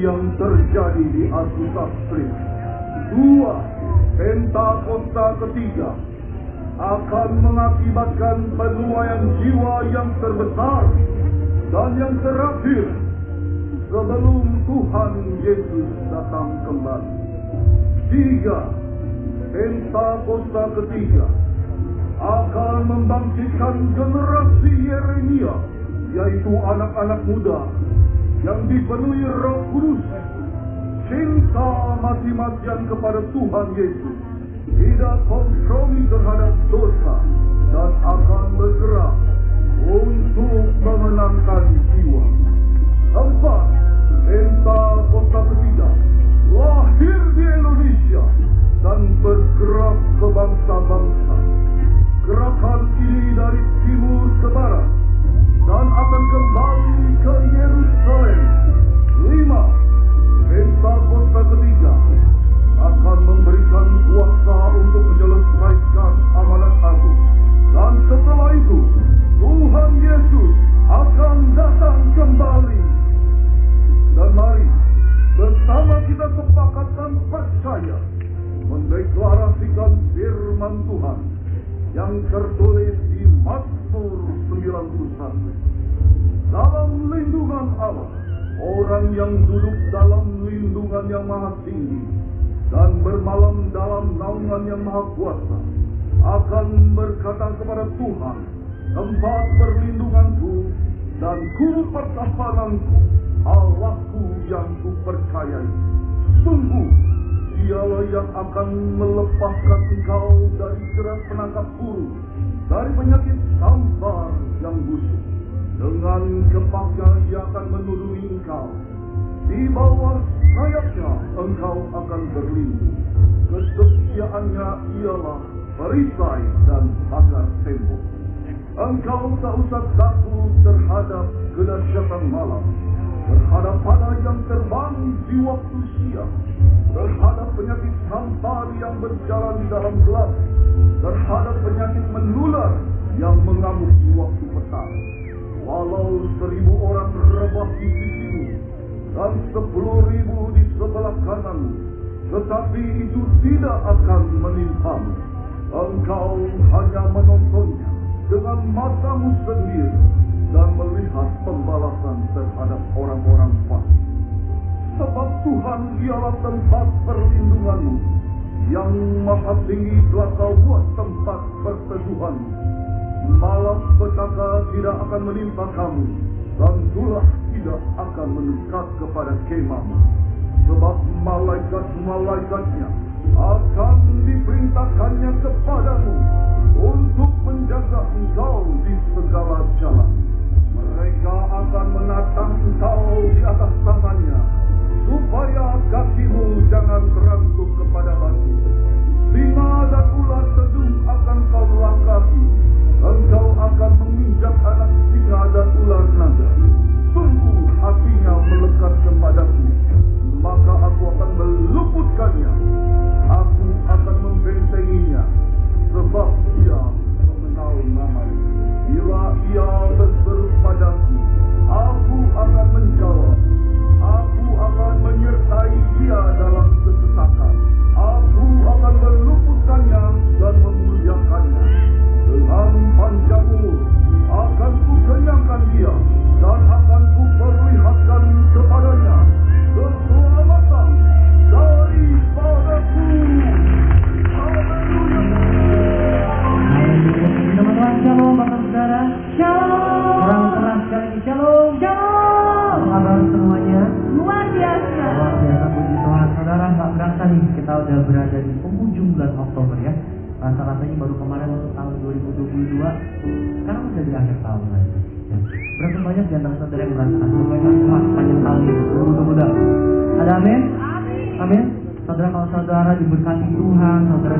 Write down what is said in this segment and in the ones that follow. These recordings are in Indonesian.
yang terjadi di Azusa Street. Dua, Pentakosta ketiga akan mengakibatkan penuaian jiwa yang terbesar dan yang terakhir sebelum Tuhan Yesus datang kembali. Tiga, Pentakosta ketiga akan membangkitkan generasi Yeremia, yaitu anak-anak muda yang dipenuhi roh kudus, cinta mati-matian kepada Tuhan Yesus, tidak kompromi terhadap dosa, dan akan bergerak untuk memenangkan jiwa. Empat, Pentakosta ketiga lahir di Indonesia dan bergerak ke bangsa-bangsa. Gerakan ini dari timur ke barat dan akan kembali ke Yerusalem. Lima, Pentakosta ketiga akan memberikan kuasa untuk menyelesaikan amanat agung. Dan setelah itu, Tuhan Yesus akan datang kembali. Dan mari bersama kita sepakatkan percaya mendeklarasikan firman Tuhan yang tertulis di Mazmur 91. Dalam lindungan Allah, orang yang duduk dalam lindungan yang maha tinggi dan bermalam dalam naungan yang maha kuasa akan berkata kepada Tuhan, tempat perlindunganku dan guru pertapananku, Allahku yang kupercayai. Sungguh, dialah yang akan melepaskan engkau dari jerat penangkap burung, dari penyakit sampar yang busuk. Dengan kepaknya ia akan menuduhi engkau. Di bawah sayapnya engkau akan berlindung. Kesetiaannya ialah perisai dan pagar tembok. Engkau tak usah takut terhadap kedahsyatan malam, terhadap pada yang terbang di waktu siang, terhadap penyakit sampar yang berjalan di dalam gelap, terhadap penyakit menular yang mengamuk di waktu petang. Walau seribu orang rebah di sisimu dan sepuluh ribu di sebelah kananmu, tetapi itu tidak akan menimpamu. Engkau hanya menontonnya dengan matamu sendiri dan melihat pembalasan terhadap orang-orang fasik. Sebab Tuhan ialah tempat perlindunganmu, yang maha tinggi telah kau buat tempat perteduhanmu. Petaka tidak akan menimpa kamu, dan tulah tidak akan mendekat kepada kemahmu. Sebab malaikat-malaikatnya akan diperintahkannya kepadamu untuk menjaga engkau di segala jalan. Mereka akan menatang engkau di atas tangannya, supaya kakimu jangan terantuk kepada batu. Singa dan ular sedung akan kau langkahi, engkau akan menginjak anak singa dan ular naga. Sungguh hatinya melekat kepadaku, maka aku akan meluputkannya. Diberkati Tuhan Saudara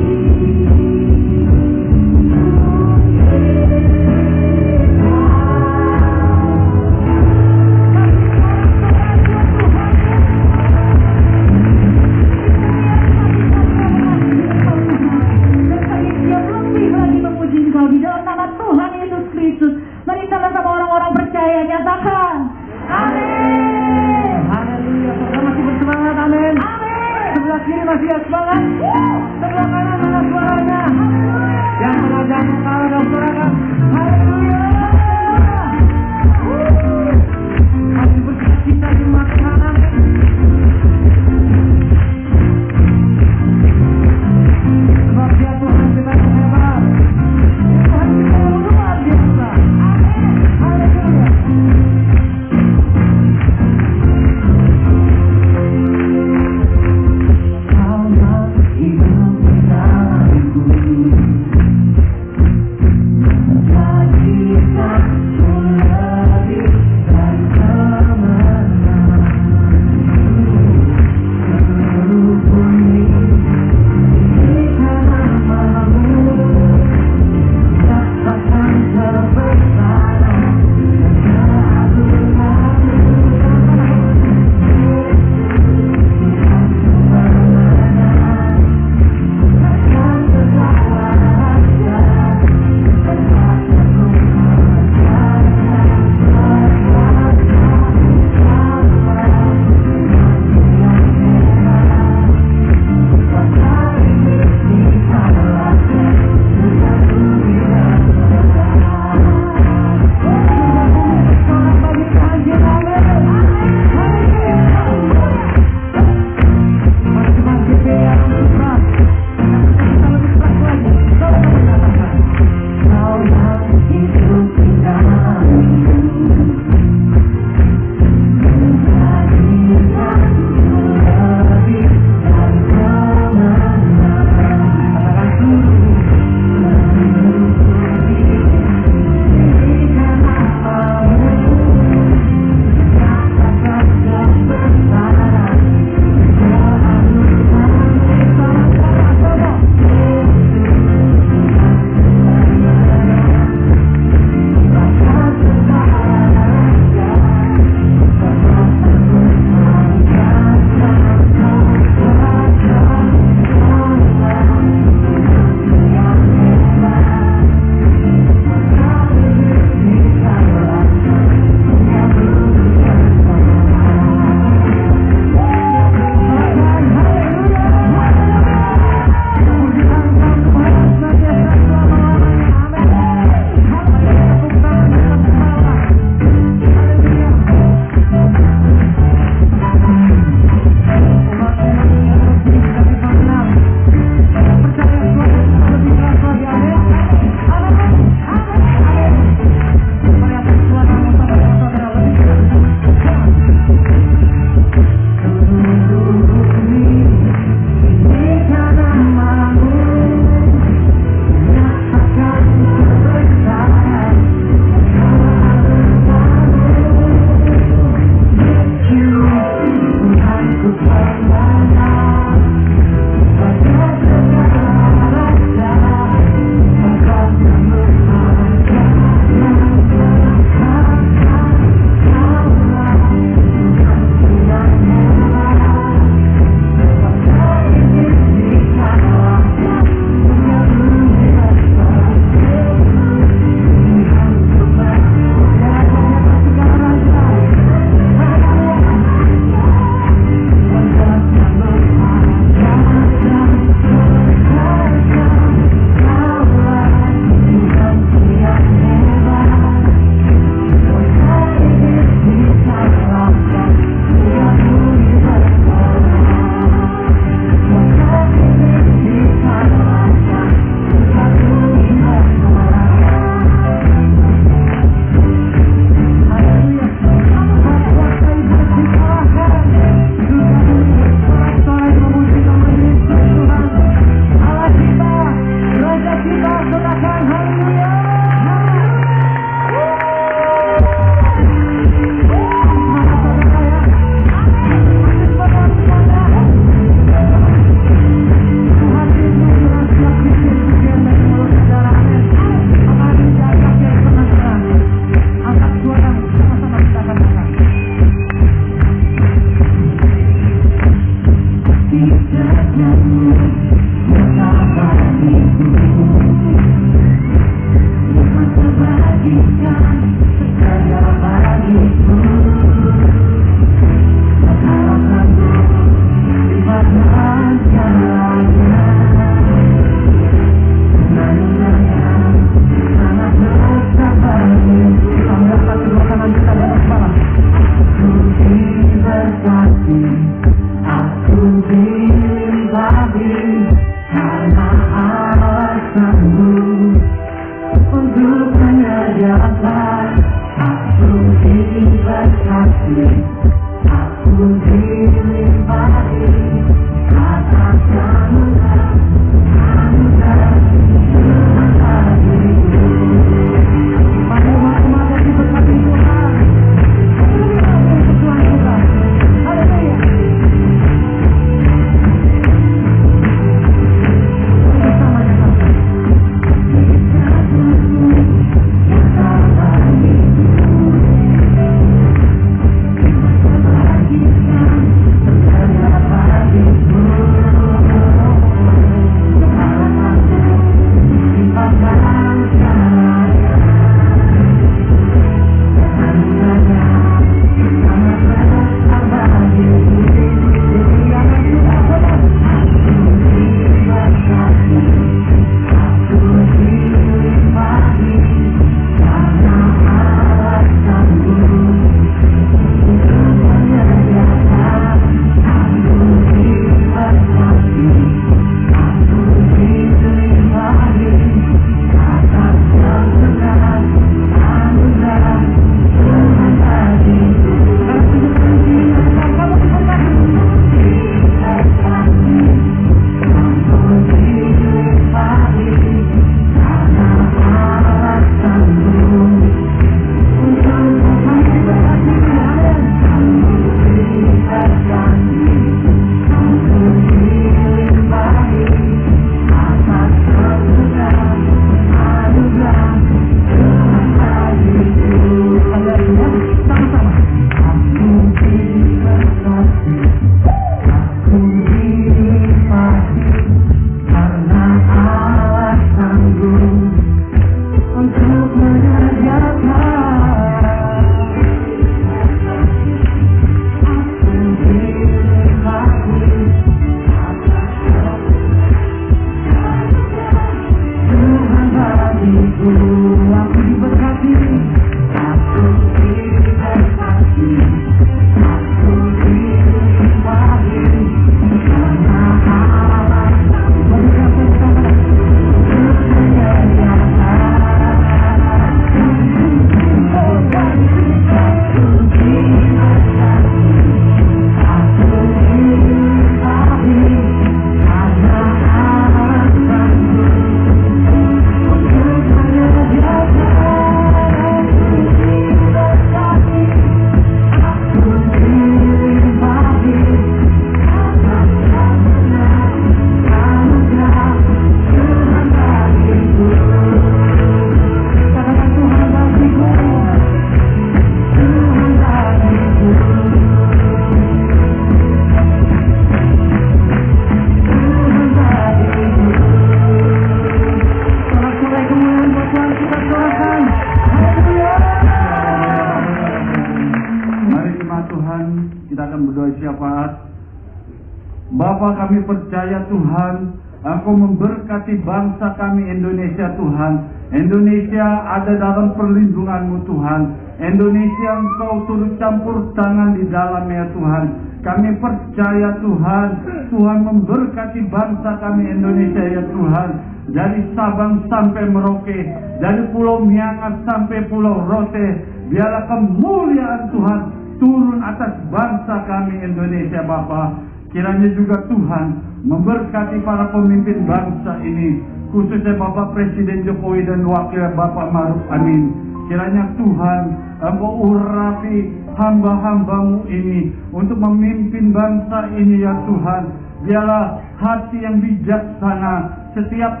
memberkati bangsa kami Indonesia Tuhan. Indonesia ada dalam perlindunganmu Tuhan. Indonesia Engkau turut campur tangan di dalamnya Tuhan. Kami percaya Tuhan, Tuhan memberkati bangsa kami Indonesia ya Tuhan. Dari Sabang sampai Merauke, dari Pulau Miangas sampai Pulau Rote, biarlah kemuliaan Tuhan turun atas bangsa kami Indonesia Bapa. Kiranya juga Tuhan memberkati para pemimpin bangsa ini, khususnya Bapak Presiden Jokowi dan Wakil Bapak Maruf Amin. Kiranya Tuhan Engkau urapi hamba-hambamu ini untuk memimpin bangsa ini ya Tuhan. Biarlah hati yang bijaksana setiap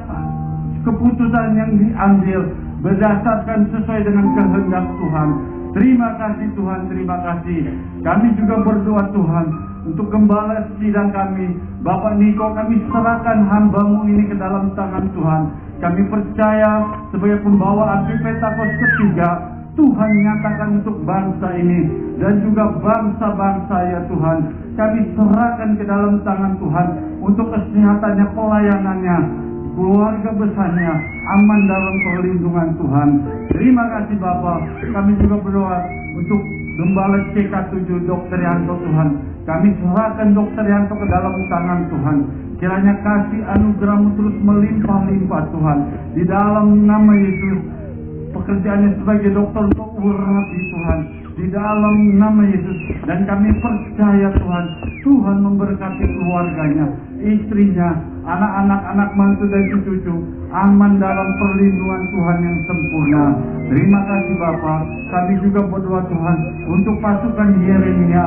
keputusan yang diambil berdasarkan sesuai dengan kehendak Tuhan. Terima kasih Tuhan, terima kasih. Kami juga berdoa Tuhan untuk gembala sidang kami. Bapak Niko kami serahkan hambamu ini ke dalam tangan Tuhan. Kami percaya sebagai pembawa api Pentakos ketiga, Tuhan nyatakan untuk bangsa ini dan juga bangsa-bangsa ya Tuhan. Kami serahkan ke dalam tangan Tuhan untuk kesehatannya, pelayanannya, keluarga besarnya aman dalam perlindungan Tuhan. Terima kasih Bapak. Kami juga berdoa untuk Gembala CK7 Dr. Yanto Tuhan. Kami serahkan Dr. Yanto ke dalam tangan Tuhan. Kiranya kasih anugerahmu terus melimpah-limpah Tuhan. Di dalam nama Yesus pekerjaannya sebagai dokter untuk urapi Tuhan di dalam nama Yesus. Dan kami percaya Tuhan. Tuhan memberkati keluarganya istrinya anak-anak anak mantu dan cucu aman dalam perlindungan Tuhan yang sempurna. Terima kasih Bapak kami juga berdoa Tuhan untuk pasukan Yeremia.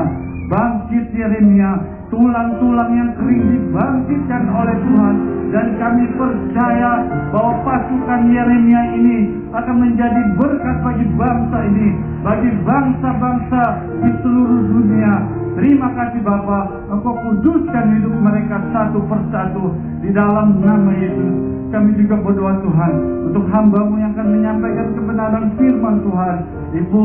Bangkit Yeremia tulang-tulang yang kering dibangkitkan oleh Tuhan. Dan kami percaya bahwa pasukan Yeremia ini akan menjadi berkat bagi bangsa ini, bagi bangsa-bangsa di seluruh dunia. Terima kasih Bapa, Engkau kuduskan hidup mereka satu persatu di dalam nama Yesus. Kami juga berdoa Tuhan untuk hambamu yang akan menyampaikan kebenaran firman Tuhan. Ibu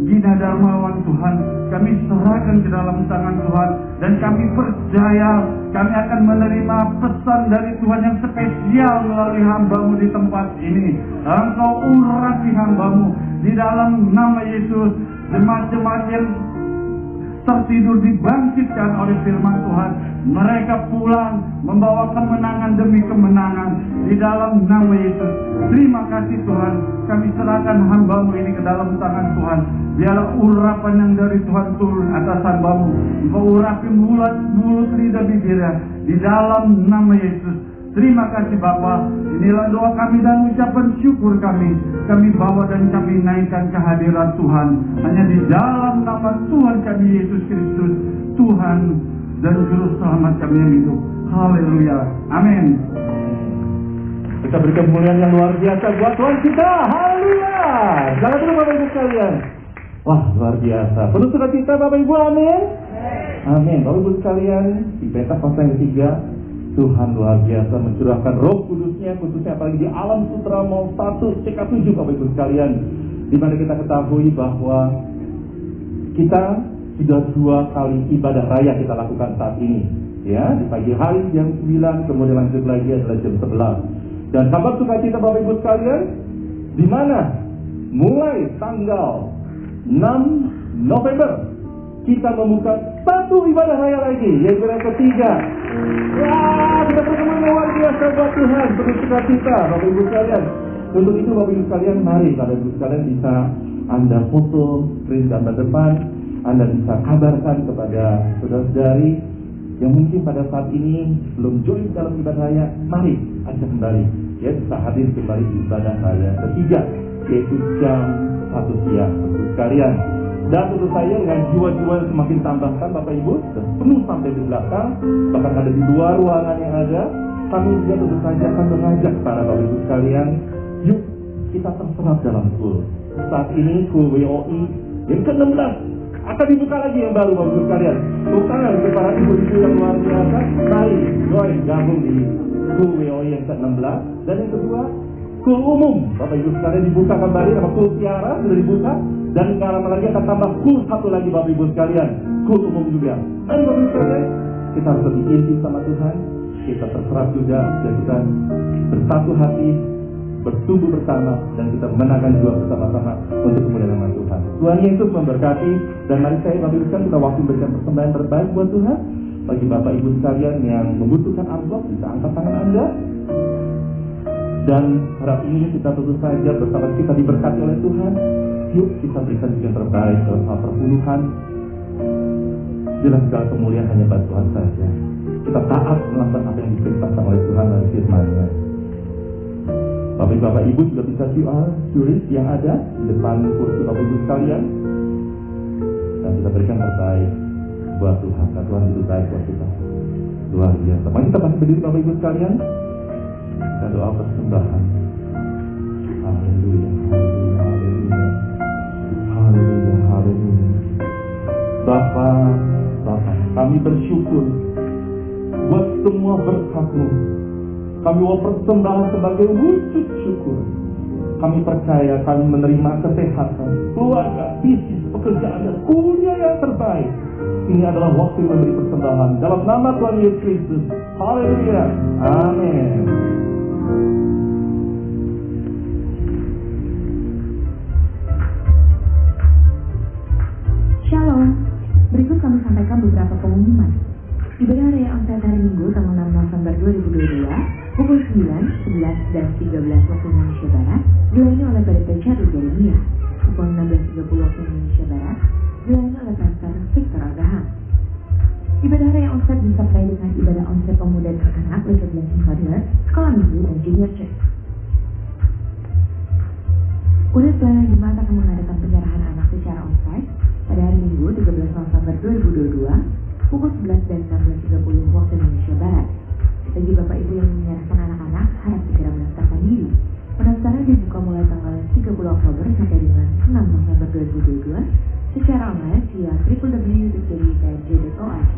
Gina Darmawan Tuhan kami serahkan ke dalam tangan Tuhan dan kami percaya kami akan menerima pesan dari Tuhan yang spesial melalui hambamu di tempat ini. Engkau urapi hambamu di dalam nama Yesus. Jemaat-jemaat yang tertidur dibangkitkan oleh firman Tuhan. Mereka pulang membawa kemenangan demi kemenangan di dalam nama Yesus. Terima kasih Tuhan. Kami serahkan hambamu ini ke dalam tangan Tuhan. Biarlah urapan yang dari Tuhan turun atas hambamu. Engkau urapi mulut, mulut lidah bibirnya. Di dalam nama Yesus. Terima kasih Bapa. Inilah doa kami dan ucapan syukur kami. Kami bawa dan kami naikkan kehadiran Tuhan. Hanya di dalam nama Tuhan kami Yesus Kristus. Tuhan dan Juru Selamat kami yang hidup. Haleluya. Amin. Kita beri kemuliaan yang luar biasa buat Tuhan kita. Haleluya. Jangan dulu Bapak Ibu sekalian. Wah luar biasa. Penuh sukacita Bapak Ibu. Amin. Amin. Bapak Ibu sekalian di peta pasal yang ketiga Tuhan luar biasa mencurahkan roh kudusnya khususnya apalagi di alam sutra mau 1 CK7 Bapak Ibu sekalian. Di mana kita ketahui bahwa kita sudah dua kali ibadah raya kita lakukan saat ini. Ya di pagi hari jam 9 kemudian lanjut lagi adalah jam 11 dan kabar sukacita Bapak Ibu sekalian di mana? Mulai tanggal 6 November kita membuka satu ibadah raya lagi, yang ketiga. Wah, kita bertemu luar biasa buat Tuhan, penuh kita, Bapak Ibu sekalian. Untuk itu Bapak Ibu sekalian, mari Bapak Ibu sekalian bisa Anda foto, screen gambar depan, Anda bisa kabarkan kepada saudara-saudari yang mungkin pada saat ini belum join dalam ibadah raya, mari ajak kembali, ya bisa hadir kembali di ibadah raya ketiga, yaitu jam satu siang, sekalian. Dan tentu saja dengan jiwa-jiwa yang semakin tambahkan Bapak Ibu penuh sampai di belakang bahkan ada di luar ruangan yang ada kami juga tentu saja akan mengajak para Bapak Ibu sekalian yuk kita terserap dalam school saat ini school WOI yang ke-16 akan dibuka lagi yang baru Bapak Ibu sekalian. Bukan untuk para ibu-ibu yang luar biasa mari join gabung di WOI yang ke-16 dan yang kedua Kul umum, Bapak Ibu sekalian dibuka kembali sama kul tiara sudah dibuka Dan nggak lama lagi akan tambah kul satu lagi Bapak Ibu sekalian. Kul umum juga. Dan Bapak Ibu sekalian, kita harus lebih intim sama Tuhan. Kita terserap juga dan kita bersatu hati bertumbuh bersama dan kita menangkan juga bersama-sama untuk kemuliaan Tuhan. Tuhan Yesus memberkati dan mari saya Bapak Ibu sekalian kita waktu memberikan persembahan terbaik buat Tuhan. Bagi Bapak Ibu sekalian yang membutuhkan amplop bisa angkat tangan Anda. Dan harap ini kita tentu saja bersama kita diberkati oleh Tuhan. Yuk kita berikan yang terbaik dalam hal perpuluhan. Jelas segala kemuliaan hanya buat Tuhan saja. Kita taat melakukan apa yang diperintahkan oleh Tuhan dan firman-Nya. Bapak Bapak Ibu juga bisa QR tulis yang ada di depan kursi Bapak Ibu sekalian. Dan kita berikan terbaik buat Tuhan. Dan Tuhan itu baik buat kita. Luar biasa. Mari kita masih berdiri Bapak Ibu sekalian. Kita doa persembahan. Haleluya, haleluya, haleluya. Haleluya. Bapak, Bapak, kami bersyukur buat semua berkatmu. Kami mau persembahan sebagai wujud syukur. Kami percaya kami menerima kesehatan, keluarga, bisnis, pekerjaan, dan kuliah yang terbaik. Ini adalah waktu memberi persembahan dalam nama Tuhan Yesus Kristus. Haleluya. Amin. Shalom. Berikut kami sampaikan beberapa pengumuman. Ibadah Raya Onsite hari Minggu tanggal 6 November 2022 pukul 9, 11, dan 13 waktu Indonesia Barat dilayani oleh PDP Charlie Jeremia. Pukul 16.30 waktu Indonesia Barat dilayani oleh Pastor Abraham. Ibadah Raya Onsite disertai dengan ibadah Onsite Pemuda dan Anak Little Blessing Sekolah Minggu, dan Junior Church. Unit pelayanan Jemaat akan mengadakan penyerahan anak secara onsite pada hari Minggu 13 November 2022 pukul 11 dan 16.30 waktu Indonesia Barat. Bagi Bapak Ibu yang menyerahkan anak-anak, harap segera mendaftarkan diri. Pendaftaran dibuka mulai tanggal 30 Oktober sampai dengan 6 November 2022 secara online via www.jpj.org.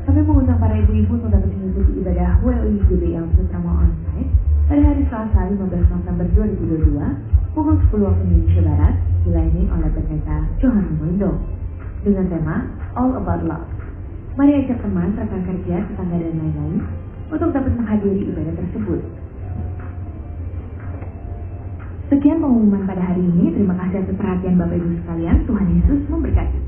Kami mengundang para ibu-ibu untuk dapat mengikuti ibadah WOI GBL Putrama Onsite pada hari Selasa 15 November 2022 pukul 10 waktu Indonesia Barat dilayani oleh pendeta Johan Mundo dengan tema All About Love. Mari ajak teman, rekan kerja, tetangga dan lain-lain untuk dapat menghadiri ibadah tersebut. Sekian pengumuman pada hari ini. Terima kasih atas perhatian Bapak Ibu sekalian. Tuhan Yesus memberkati.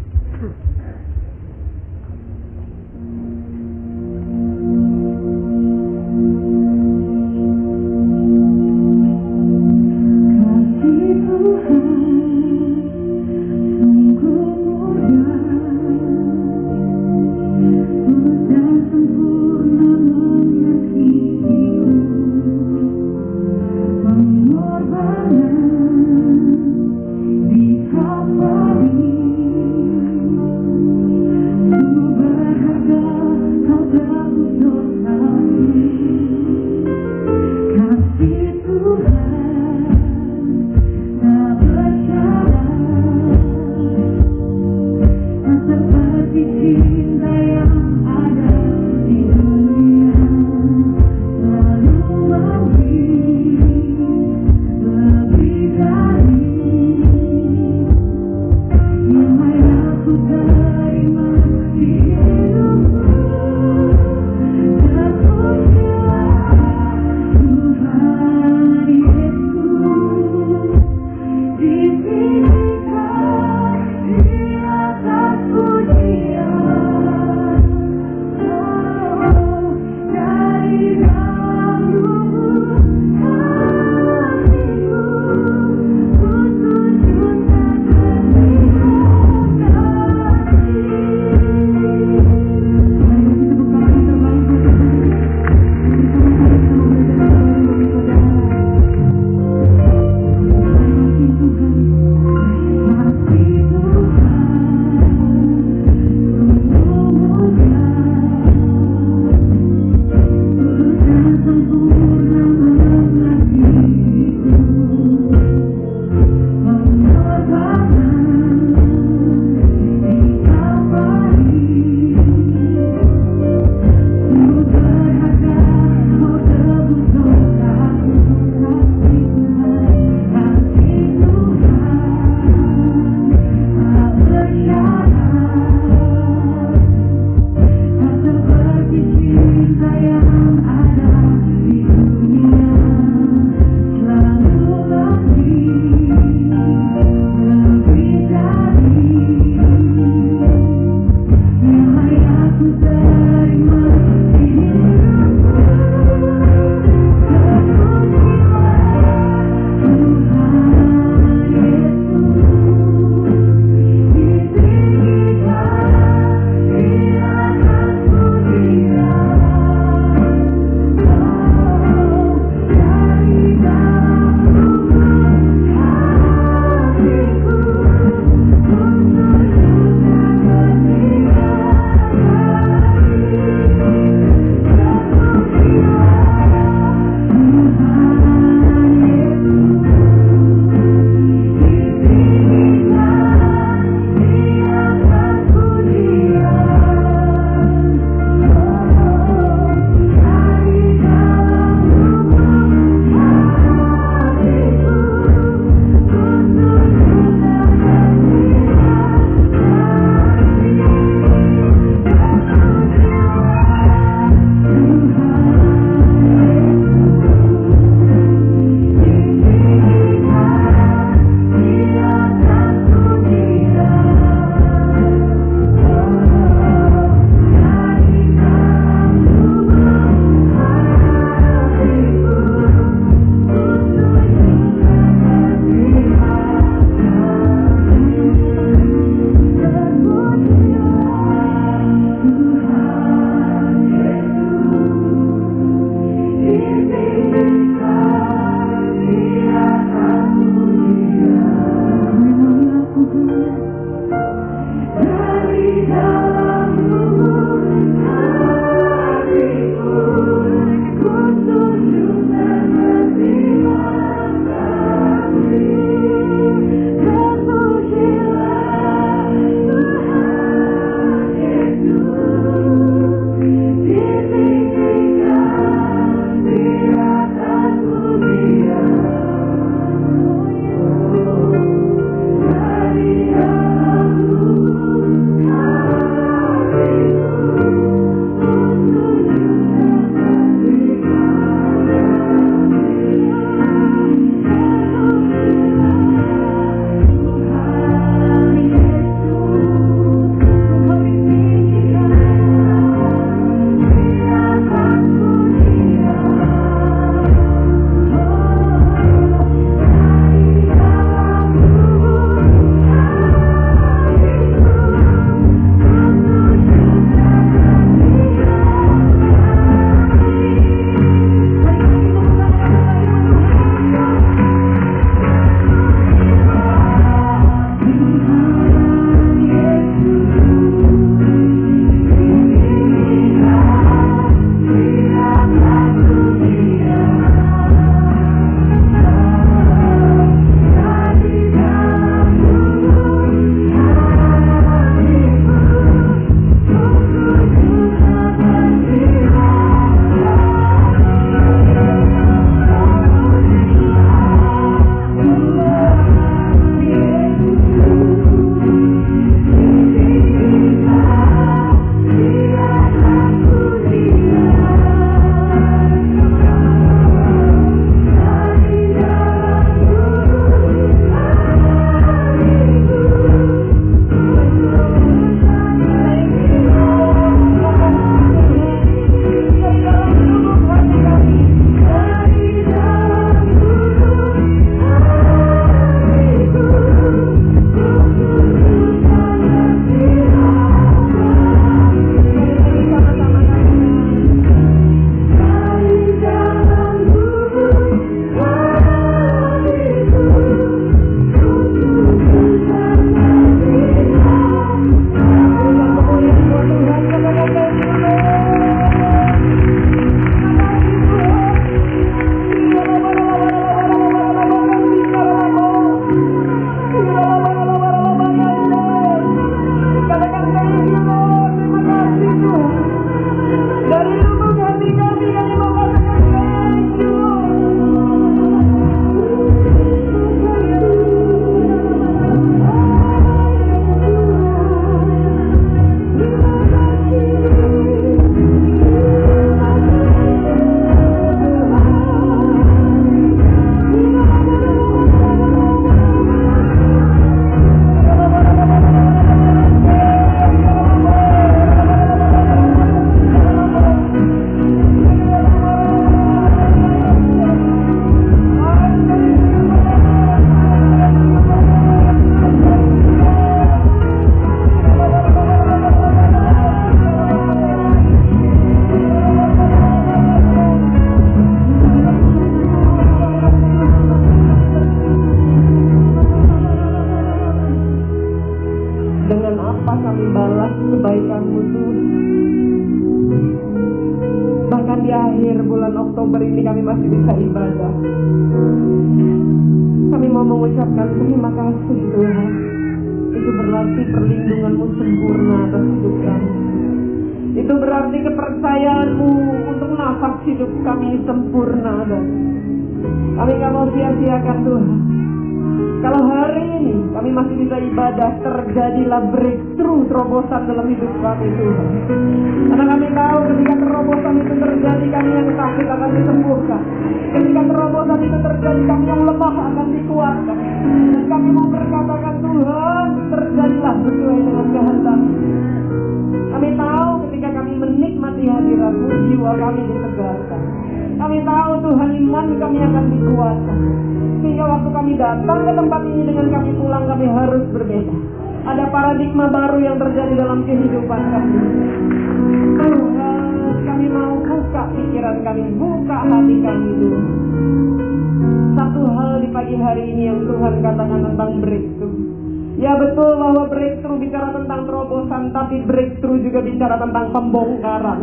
Tentang pembongkaran.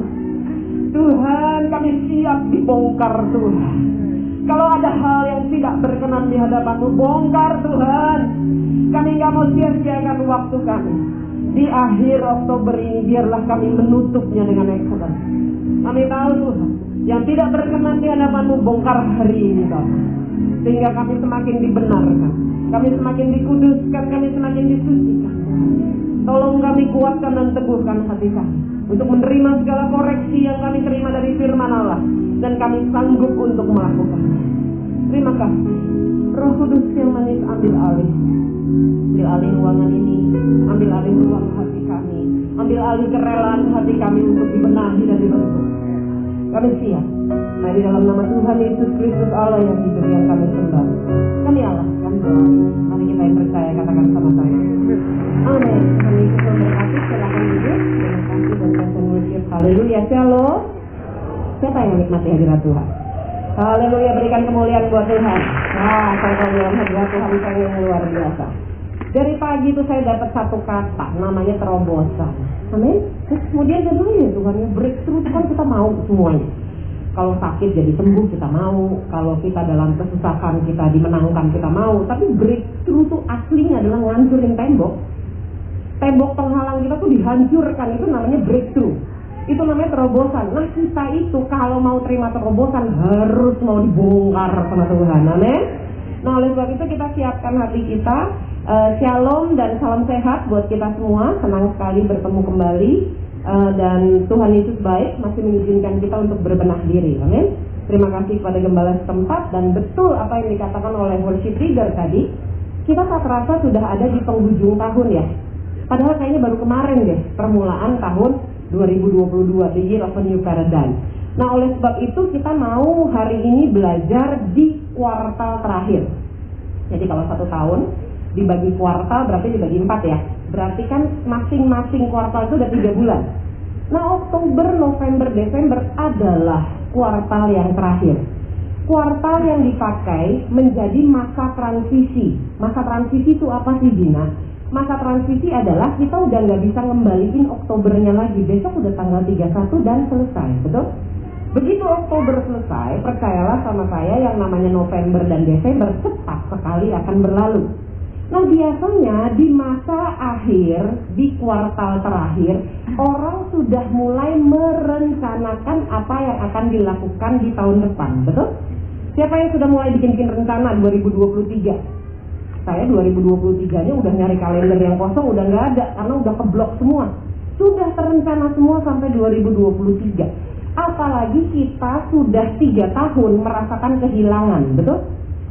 Tuhan, kami siap dibongkar Tuhan. Kalau ada hal yang tidak berkenan di hadapanmu, bongkar Tuhan. Kami nggak mau sia-siakan waktu kami. Di akhir Oktober ini biarlah kami menutupnya dengan Exodus. Kami tahu Tuhan, yang tidak berkenan di hadapanmu bongkar hari ini Tuhan. Sehingga kami semakin dibenarkan. Kami semakin dikuduskan, kami semakin disucikan. Tolong kami kuatkan dan teguhkan hati kami untuk menerima segala koreksi yang kami terima dari firman Allah dan kami sanggup untuk melakukannya. Terima kasih. Roh Kudus yang manis ambil alih. Ambil alih ruangan ini, ambil alih ruang hati kami, ambil alih kerelaan hati kami untuk dibenahi dan dibentuk. Kami siap. Nah di dalam nama Tuhan Yesus Kristus Allah yang hidup yang kami sembah. Siapa yang Tuhan? Haleluya. Berikan kemuliaan buat Tuhan. Nah, saya dalam hadirat Tuhan saya yang luar biasa. Dari pagi itu saya dapat satu kata, namanya terobosan. Amin. Kemudian saya bilang ya Tuhan, ya breakthrough itu kan kita mau semuanya. Kalau sakit jadi sembuh kita mau, kalau kita dalam kesusahan kita dimenangkan kita mau. Tapi breakthrough itu aslinya adalah ngancurin tembok. Tembok penghalang kita tuh dihancurkan, itu namanya breakthrough. Itu namanya terobosan. Nah kita itu kalau mau terima terobosan harus mau dibongkar sama Tuhan. Amin. Nah oleh sebab itu kita siapkan hati kita. Eh, shalom dan salam sehat buat kita semua. Senang sekali bertemu kembali. Eh, dan Tuhan Yesus baik masih mengizinkan kita untuk berbenah diri. Amin. Terima kasih kepada gembala setempat dan betul apa yang dikatakan oleh worship leader tadi. Kita tak terasa sudah ada di penghujung tahun ya. Padahal kayaknya baru kemarin deh permulaan tahun 2022 the year of a new paradigm. Nah oleh sebab itu kita mau hari ini belajar di kuartal terakhir. Jadi kalau satu tahun dibagi kuartal berarti dibagi empat ya. Berarti kan masing-masing kuartal itu ada tiga bulan. Nah Oktober, November, Desember adalah kuartal yang terakhir. Kuartal yang dipakai menjadi masa transisi. Masa transisi itu apa sih Dina? Masa transisi adalah kita udah nggak bisa ngembaliin Oktobernya lagi. Besok udah tanggal 31 dan selesai, betul? Begitu Oktober selesai, percayalah sama saya yang namanya November dan Desember cepat sekali akan berlalu. Nah biasanya di masa akhir, di kuartal terakhir, orang sudah mulai merencanakan apa yang akan dilakukan di tahun depan, betul? Siapa yang sudah mulai bikin-bikin rencana 2023? Saya 2023 nya udah nyari kalender yang kosong udah nggak ada karena udah keblok semua. Sudah terencana semua sampai 2023. Apalagi kita sudah tiga tahun merasakan kehilangan, betul?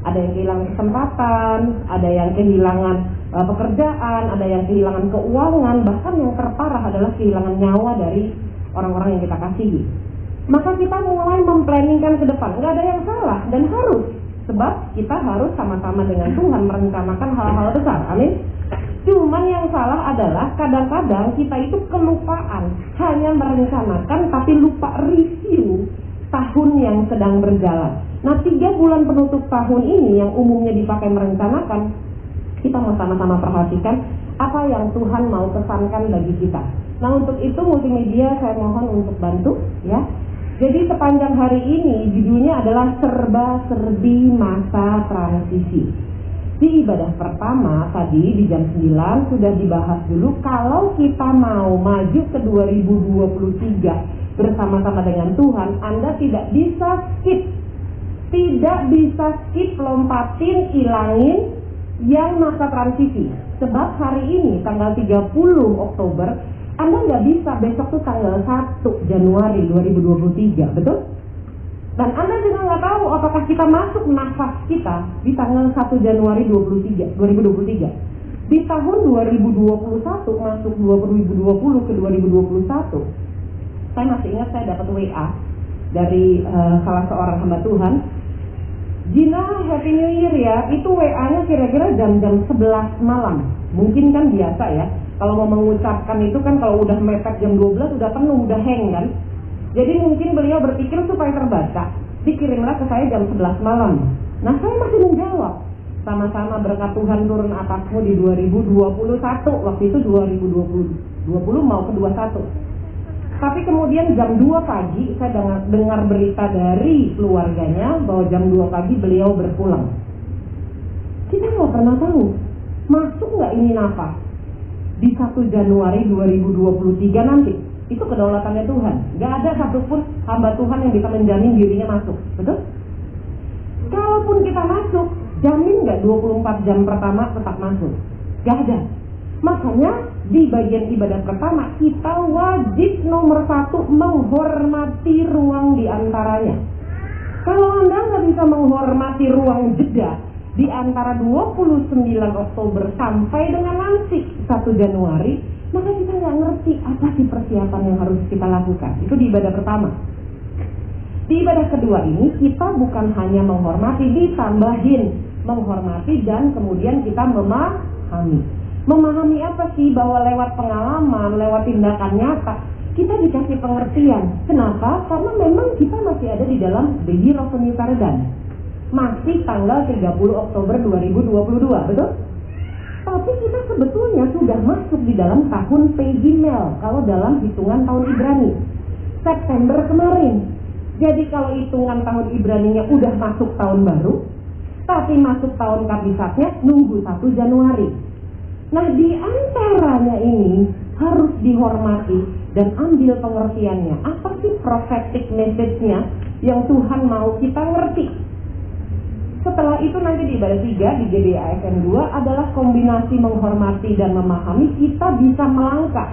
Ada yang kehilangan kesempatan, ada yang kehilangan uh, pekerjaan, ada yang kehilangan keuangan, bahkan yang terparah adalah kehilangan nyawa dari orang-orang yang kita kasihi. Maka kita mulai memplanningkan ke depan. Nggak ada yang salah dan harus. Sebab kita harus sama-sama dengan Tuhan merencanakan hal-hal besar. Amin. Cuman yang salah adalah kadang-kadang kita itu kelupaan. Hanya merencanakan tapi lupa review tahun yang sedang berjalan. Nah tiga bulan penutup tahun ini yang umumnya dipakai merencanakan kita mau sama-sama perhatikan apa yang Tuhan mau pesankan bagi kita. Nah untuk itu multimedia saya mohon untuk bantu ya. Jadi sepanjang hari ini judulnya adalah serba-serbi masa transisi. Di ibadah pertama tadi di jam 9 sudah dibahas dulu kalau kita mau maju ke 2023 bersama-sama dengan Tuhan, Anda tidak bisa skip. Tidak bisa skip lompatin, ilangin yang masa transisi. Sebab hari ini tanggal 30 Oktober anda nggak bisa besok tuh tanggal 1 Januari 2023, betul? Dan Anda juga nggak tahu apakah kita masuk nafas kita di tanggal 1 Januari 23, 2023. Di tahun 2021 masuk 2020 ke 2021, saya masih ingat saya dapat WA dari uh, salah seorang hamba Tuhan. Gina Happy New Year ya, itu WA-nya kira-kira jam-jam 11 malam. Mungkin kan biasa ya, kalau mau mengucapkan itu kan kalau udah mepet jam 12 udah penuh, udah hang kan. Jadi mungkin beliau berpikir supaya terbaca, dikirimlah ke saya jam 11 malam. Nah saya masih menjawab, sama-sama berkat Tuhan turun atasmu di 2021, waktu itu 2020, 20 mau ke 21. Tapi kemudian jam 2 pagi saya dengar, dengar berita dari keluarganya bahwa jam 2 pagi beliau berpulang. Kita nggak pernah tahu, masuk nggak ini nafas? Di 1 Januari 2023 nanti. Itu kedaulatannya Tuhan. Gak ada satupun hamba Tuhan yang bisa menjamin dirinya masuk. Betul? Kalaupun kita masuk, jamin gak 24 jam pertama tetap masuk? Gak ada. Makanya di bagian ibadah pertama kita wajib nomor satu menghormati ruang di antaranya. Kalau Anda nggak bisa menghormati ruang jeda, di antara 29 Oktober sampai dengan nanti 1 Januari, maka kita nggak ngerti apa sih persiapan yang harus kita lakukan. Itu di ibadah pertama. Di ibadah kedua ini kita bukan hanya menghormati, ditambahin menghormati dan kemudian kita memahami. Memahami apa sih bahwa lewat pengalaman, lewat tindakan nyata, kita dikasih pengertian. Kenapa? Karena memang kita masih ada di dalam a new paradigm masih tanggal 30 Oktober 2022, betul? Tapi kita sebetulnya sudah masuk di dalam tahun Pegimel kalau dalam hitungan tahun Ibrani. September kemarin. Jadi kalau hitungan tahun Ibraninya udah masuk tahun baru, tapi masuk tahun kabisatnya nunggu 1 Januari. Nah di antaranya ini harus dihormati dan ambil pengertiannya. Apa sih prophetic message-nya yang Tuhan mau kita ngerti? Setelah itu nanti di ibadah 3 di GDASN 2 adalah kombinasi menghormati dan memahami kita bisa melangkah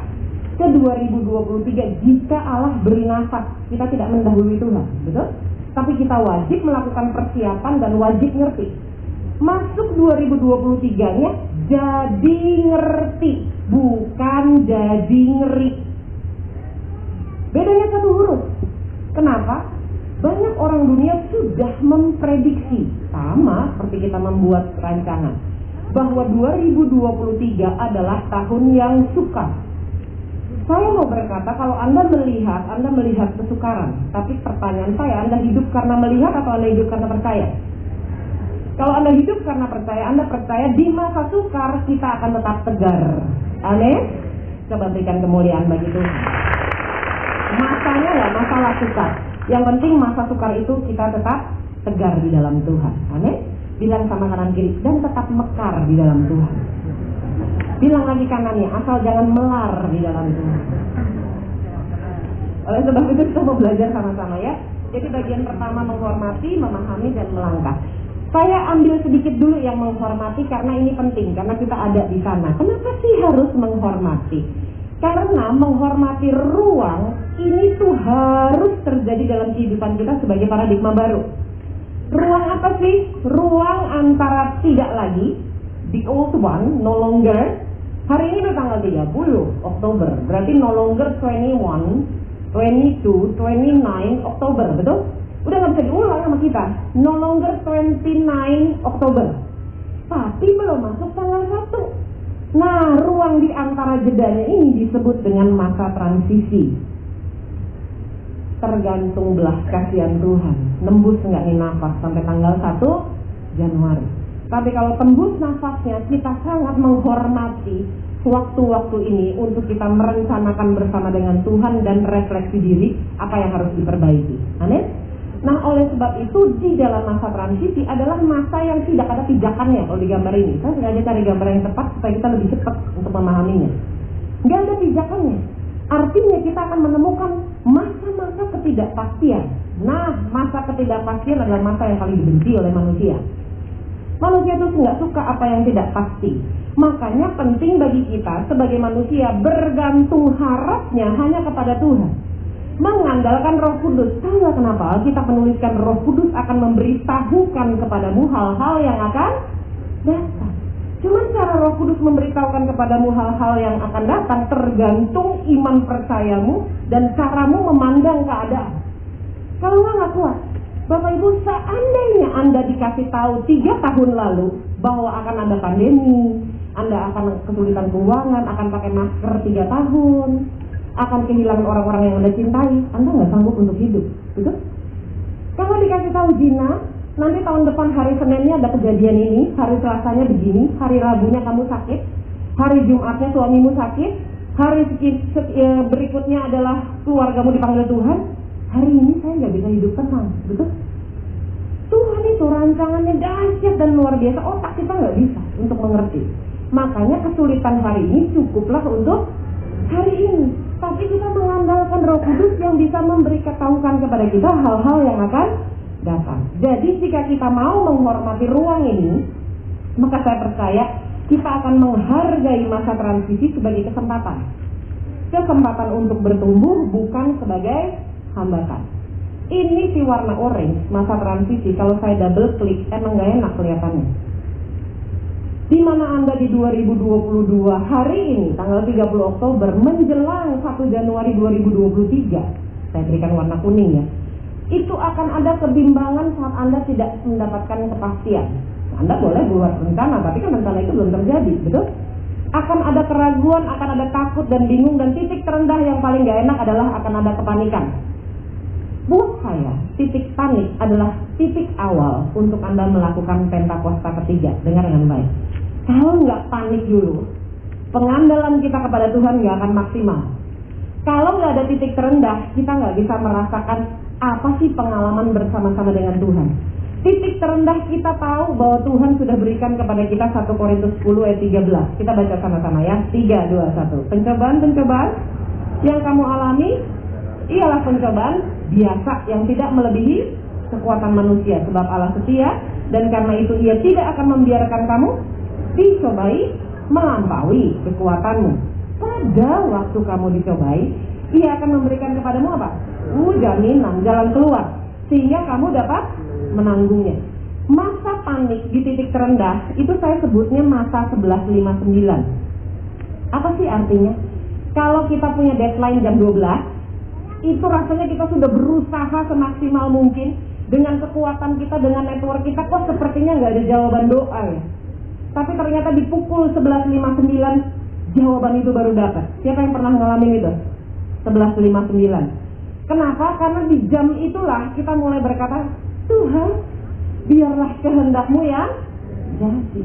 ke 2023 jika Allah beri nafas. Kita tidak mendahului Tuhan, betul? Tapi kita wajib melakukan persiapan dan wajib ngerti. Masuk 2023-nya jadi ngerti, bukan jadi ngeri. Bedanya satu huruf. Kenapa? Banyak orang dunia sudah memprediksi sama seperti kita membuat rancangan bahwa 2023 adalah tahun yang suka. Saya mau berkata kalau Anda melihat, Anda melihat kesukaran. Tapi pertanyaan saya, Anda hidup karena melihat atau Anda hidup karena percaya? Kalau Anda hidup karena percaya, Anda percaya di masa sukar kita akan tetap tegar. Aneh? Coba berikan kemuliaan bagi Tuhan. Masanya ya masalah sukar. Yang penting masa sukar itu kita tetap tegar di dalam Tuhan. Amin. Bilang sama kanan kiri dan tetap mekar di dalam Tuhan. Bilang lagi kanannya, asal jangan melar di dalam Tuhan. Oleh sebab itu kita mau belajar sama-sama ya. Jadi bagian pertama menghormati, memahami dan melangkah. Saya ambil sedikit dulu yang menghormati karena ini penting karena kita ada di sana. Kenapa sih harus menghormati? Karena menghormati ruang ini tuh harus terjadi dalam kehidupan kita sebagai paradigma baru. Ruang apa sih? Ruang antara tidak lagi the old one, no longer. Hari ini tanggal 30 Oktober, berarti no longer 21, 22, 29 Oktober, betul? Udah nggak bisa diulang sama kita. No longer 29 Oktober. Tapi belum masuk tanggal 1. Nah, ruang di antara jedanya ini disebut dengan masa transisi tergantung belas kasihan Tuhan. Nembus nggak nih nafas sampai tanggal 1 Januari. Tapi kalau tembus nafasnya, kita sangat menghormati waktu-waktu ini untuk kita merencanakan bersama dengan Tuhan dan refleksi diri apa yang harus diperbaiki. Amin. Nah, oleh sebab itu di dalam masa transisi adalah masa yang tidak ada pijakannya kalau di gambar ini. Saya sengaja cari gambar yang tepat supaya kita lebih cepat untuk memahaminya. Nggak ada pijakannya. Artinya kita akan menemukan masa-masa ketidakpastian. Nah, masa ketidakpastian adalah masa yang paling dibenci oleh manusia. Manusia itu nggak suka apa yang tidak pasti. Makanya penting bagi kita sebagai manusia bergantung harapnya hanya kepada Tuhan mengandalkan Roh Kudus. Tahu kenapa kita menuliskan Roh Kudus akan memberitahukan kepadamu hal-hal yang akan datang. Cuman cara Roh Kudus memberitahukan kepadamu hal-hal yang akan datang tergantung iman percayamu dan caramu memandang keadaan. Kalau nggak nggak kuat, Bapak Ibu seandainya Anda dikasih tahu tiga tahun lalu bahwa akan ada pandemi, Anda akan kesulitan keuangan, akan pakai masker tiga tahun, akan kehilangan orang-orang yang Anda cintai, Anda nggak sanggup untuk hidup. Betul? Kalau dikasih tahu Zina, nanti tahun depan hari Seninnya ada kejadian ini, hari Selasanya begini, hari Rabunya kamu sakit, hari Jumatnya suamimu sakit, hari ya, berikutnya adalah keluargamu dipanggil Tuhan, hari ini saya nggak bisa hidup tenang. Betul? Tuhan itu rancangannya dahsyat dan luar biasa, otak kita nggak bisa untuk mengerti. Makanya kesulitan hari ini cukuplah untuk hari ini. Tapi kita mengandalkan Roh Kudus yang bisa memberi ketahuan kepada kita hal-hal yang akan datang. Jadi jika kita mau menghormati ruang ini, maka saya percaya kita akan menghargai masa transisi sebagai kesempatan. Kesempatan untuk bertumbuh bukan sebagai hambatan. Ini si warna orange, masa transisi. Kalau saya double klik, emang gak enak kelihatannya di mana Anda di 2022 hari ini tanggal 30 Oktober menjelang 1 Januari 2023 saya berikan warna kuning ya. Itu akan ada kebimbangan saat Anda tidak mendapatkan kepastian. Anda boleh buat rencana tapi kan rencana itu belum terjadi betul? Akan ada keraguan akan ada takut dan bingung dan titik terendah yang paling gak enak adalah akan ada kepanikan. Buat saya, titik panik adalah titik awal untuk Anda melakukan pentakosta ketiga. Dengar dengan baik. Kalau nggak panik dulu, pengandalan kita kepada Tuhan nggak akan maksimal. Kalau nggak ada titik terendah, kita nggak bisa merasakan apa sih pengalaman bersama-sama dengan Tuhan. Titik terendah kita tahu bahwa Tuhan sudah berikan kepada kita 1 Korintus 10 ayat 13. Kita baca sama-sama ya. 3, 2, 1. Pencobaan-pencobaan yang kamu alami ialah pencobaan biasa yang tidak melebihi kekuatan manusia sebab Allah setia dan karena itu ia tidak akan membiarkan kamu dicobai melampaui kekuatanmu pada waktu kamu dicobai ia akan memberikan kepadamu apa? Uh, jaminan jalan keluar sehingga kamu dapat menanggungnya masa panik di titik terendah itu saya sebutnya masa 1159 apa sih artinya? kalau kita punya deadline jam 12 itu rasanya kita sudah berusaha semaksimal mungkin dengan kekuatan kita, dengan network kita, kok sepertinya nggak ada jawaban doa ya. Tapi ternyata di pukul 11.59 jawaban itu baru dapat. Siapa yang pernah ngalamin itu? 11.59. Kenapa? Karena di jam itulah kita mulai berkata, Tuhan, biarlah kehendakmu yang jadi.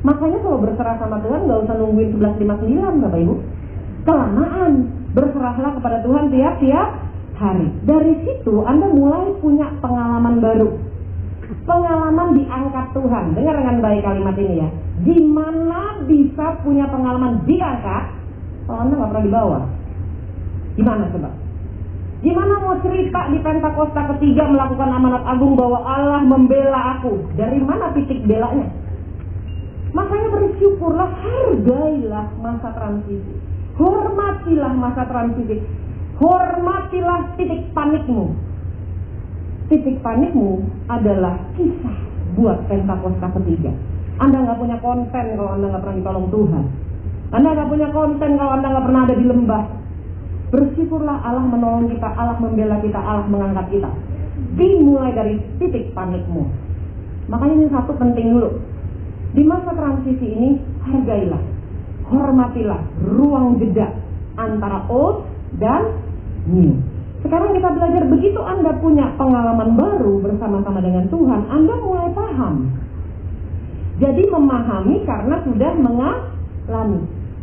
Makanya kalau berserah sama Tuhan nggak usah nungguin 11.59 Bapak Ibu. Kelamaan berserahlah kepada Tuhan tiap-tiap hari. Dari situ Anda mulai punya pengalaman baru. Pengalaman diangkat Tuhan. Dengar dengan baik kalimat ini ya. Gimana bisa punya pengalaman diangkat kalau Anda nggak pernah dibawa? Gimana coba? Gimana mau cerita di Pentakosta ketiga melakukan amanat agung bahwa Allah membela aku? Dari mana titik belanya? Makanya bersyukurlah, hargailah masa transisi. Hormatilah masa transisi. Hormatilah titik panikmu. Titik panikmu adalah kisah buat Pentakosta ketiga. Anda nggak punya konten kalau Anda nggak pernah ditolong Tuhan. Anda nggak punya konten kalau Anda nggak pernah ada di lembah. Bersyukurlah Allah menolong kita, Allah membela kita, Allah mengangkat kita. Dimulai dari titik panikmu. Makanya ini satu penting dulu. Di masa transisi ini hargailah hormatilah ruang jeda antara old dan new. Sekarang kita belajar begitu Anda punya pengalaman baru bersama-sama dengan Tuhan, Anda mulai paham. Jadi memahami karena sudah mengalami.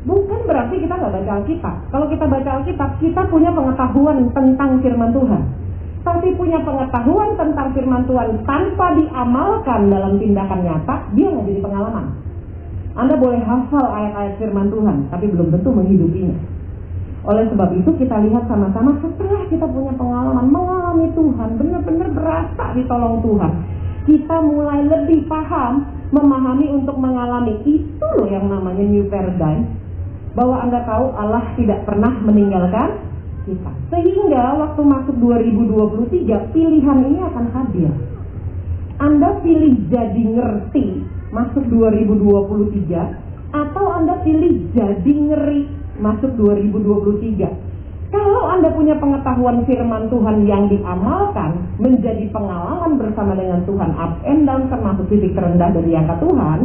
Bukan berarti kita nggak baca Alkitab. Kalau kita baca Alkitab, kita punya pengetahuan tentang firman Tuhan. Tapi punya pengetahuan tentang firman Tuhan tanpa diamalkan dalam tindakan nyata, dia nggak jadi pengalaman. Anda boleh hafal ayat-ayat firman Tuhan, tapi belum tentu menghidupinya. Oleh sebab itu kita lihat sama-sama setelah kita punya pengalaman mengalami Tuhan, benar-benar berasa ditolong Tuhan. Kita mulai lebih paham, memahami untuk mengalami itu loh yang namanya new paradigm. Bahwa Anda tahu Allah tidak pernah meninggalkan kita. Sehingga waktu masuk 2023 pilihan ini akan hadir. Anda pilih jadi ngerti masuk 2023 atau Anda pilih jadi ngeri masuk 2023. Kalau Anda punya pengetahuan firman Tuhan yang diamalkan menjadi pengalaman bersama dengan Tuhan up and down termasuk titik terendah dari angka Tuhan,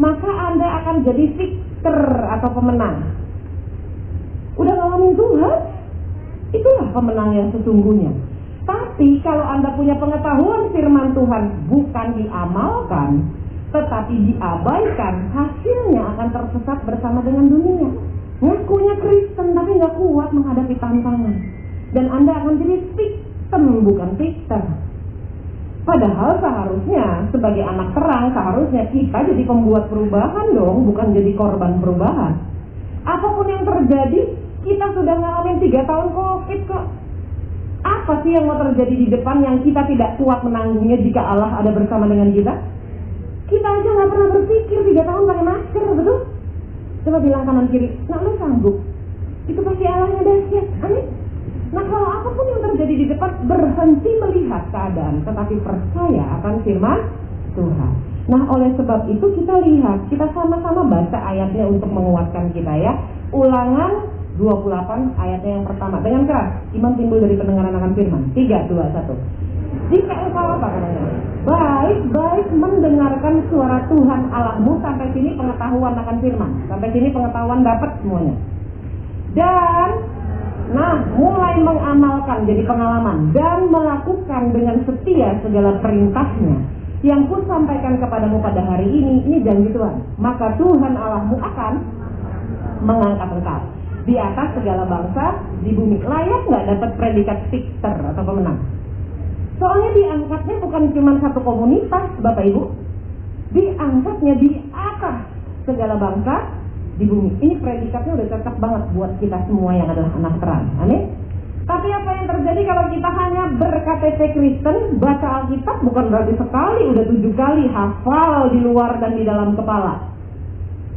maka Anda akan jadi victor atau pemenang. Udah ngalamin Tuhan, itulah pemenang yang sesungguhnya. Tapi kalau Anda punya pengetahuan firman Tuhan bukan diamalkan, tetapi diabaikan, hasilnya akan tersesat bersama dengan dunia. Ngakunya Kristen tapi nggak kuat menghadapi tantangan. Dan Anda akan jadi victim bukan victor. Padahal seharusnya sebagai anak terang seharusnya kita jadi pembuat perubahan dong, bukan jadi korban perubahan. Apa pun yang terjadi, kita sudah ngalamin tiga tahun covid kok. Apa sih yang mau terjadi di depan yang kita tidak kuat menanggungnya jika Allah ada bersama dengan kita? Kita aja nggak pernah berpikir tiga tahun pakai masker, betul? Coba bilang kanan kiri, nah lu sanggup? Itu pasti Allahnya dahsyat, amin. Nah kalau apa pun yang terjadi di depan berhenti melihat keadaan, tetapi percaya akan firman Tuhan. Nah oleh sebab itu kita lihat, kita sama-sama baca ayatnya untuk menguatkan kita ya. Ulangan 28 ayatnya yang pertama dengan keras. Iman timbul dari pendengaran akan firman. 3, 2, 1. Jika engkau apa katanya? Baik-baik mendengarkan suara Tuhan Allahmu sampai sini pengetahuan akan firman. Sampai sini pengetahuan dapat semuanya. Dan Nah, mulai mengamalkan jadi pengalaman dan melakukan dengan setia segala perintahnya yang ku sampaikan kepadamu pada hari ini, ini janji Tuhan. Maka Tuhan Allahmu akan mengangkat engkau di atas segala bangsa di bumi. Layak nggak dapat predikat victor atau pemenang? Soalnya diangkatnya bukan cuma satu komunitas, Bapak Ibu. Diangkatnya di atas segala bangsa di bumi. Ini predikatnya udah cocok banget buat kita semua yang adalah anak terang. Amin. Tapi apa yang terjadi kalau kita hanya ber-KTP Kristen, baca Alkitab bukan berarti sekali, udah tujuh kali hafal di luar dan di dalam kepala.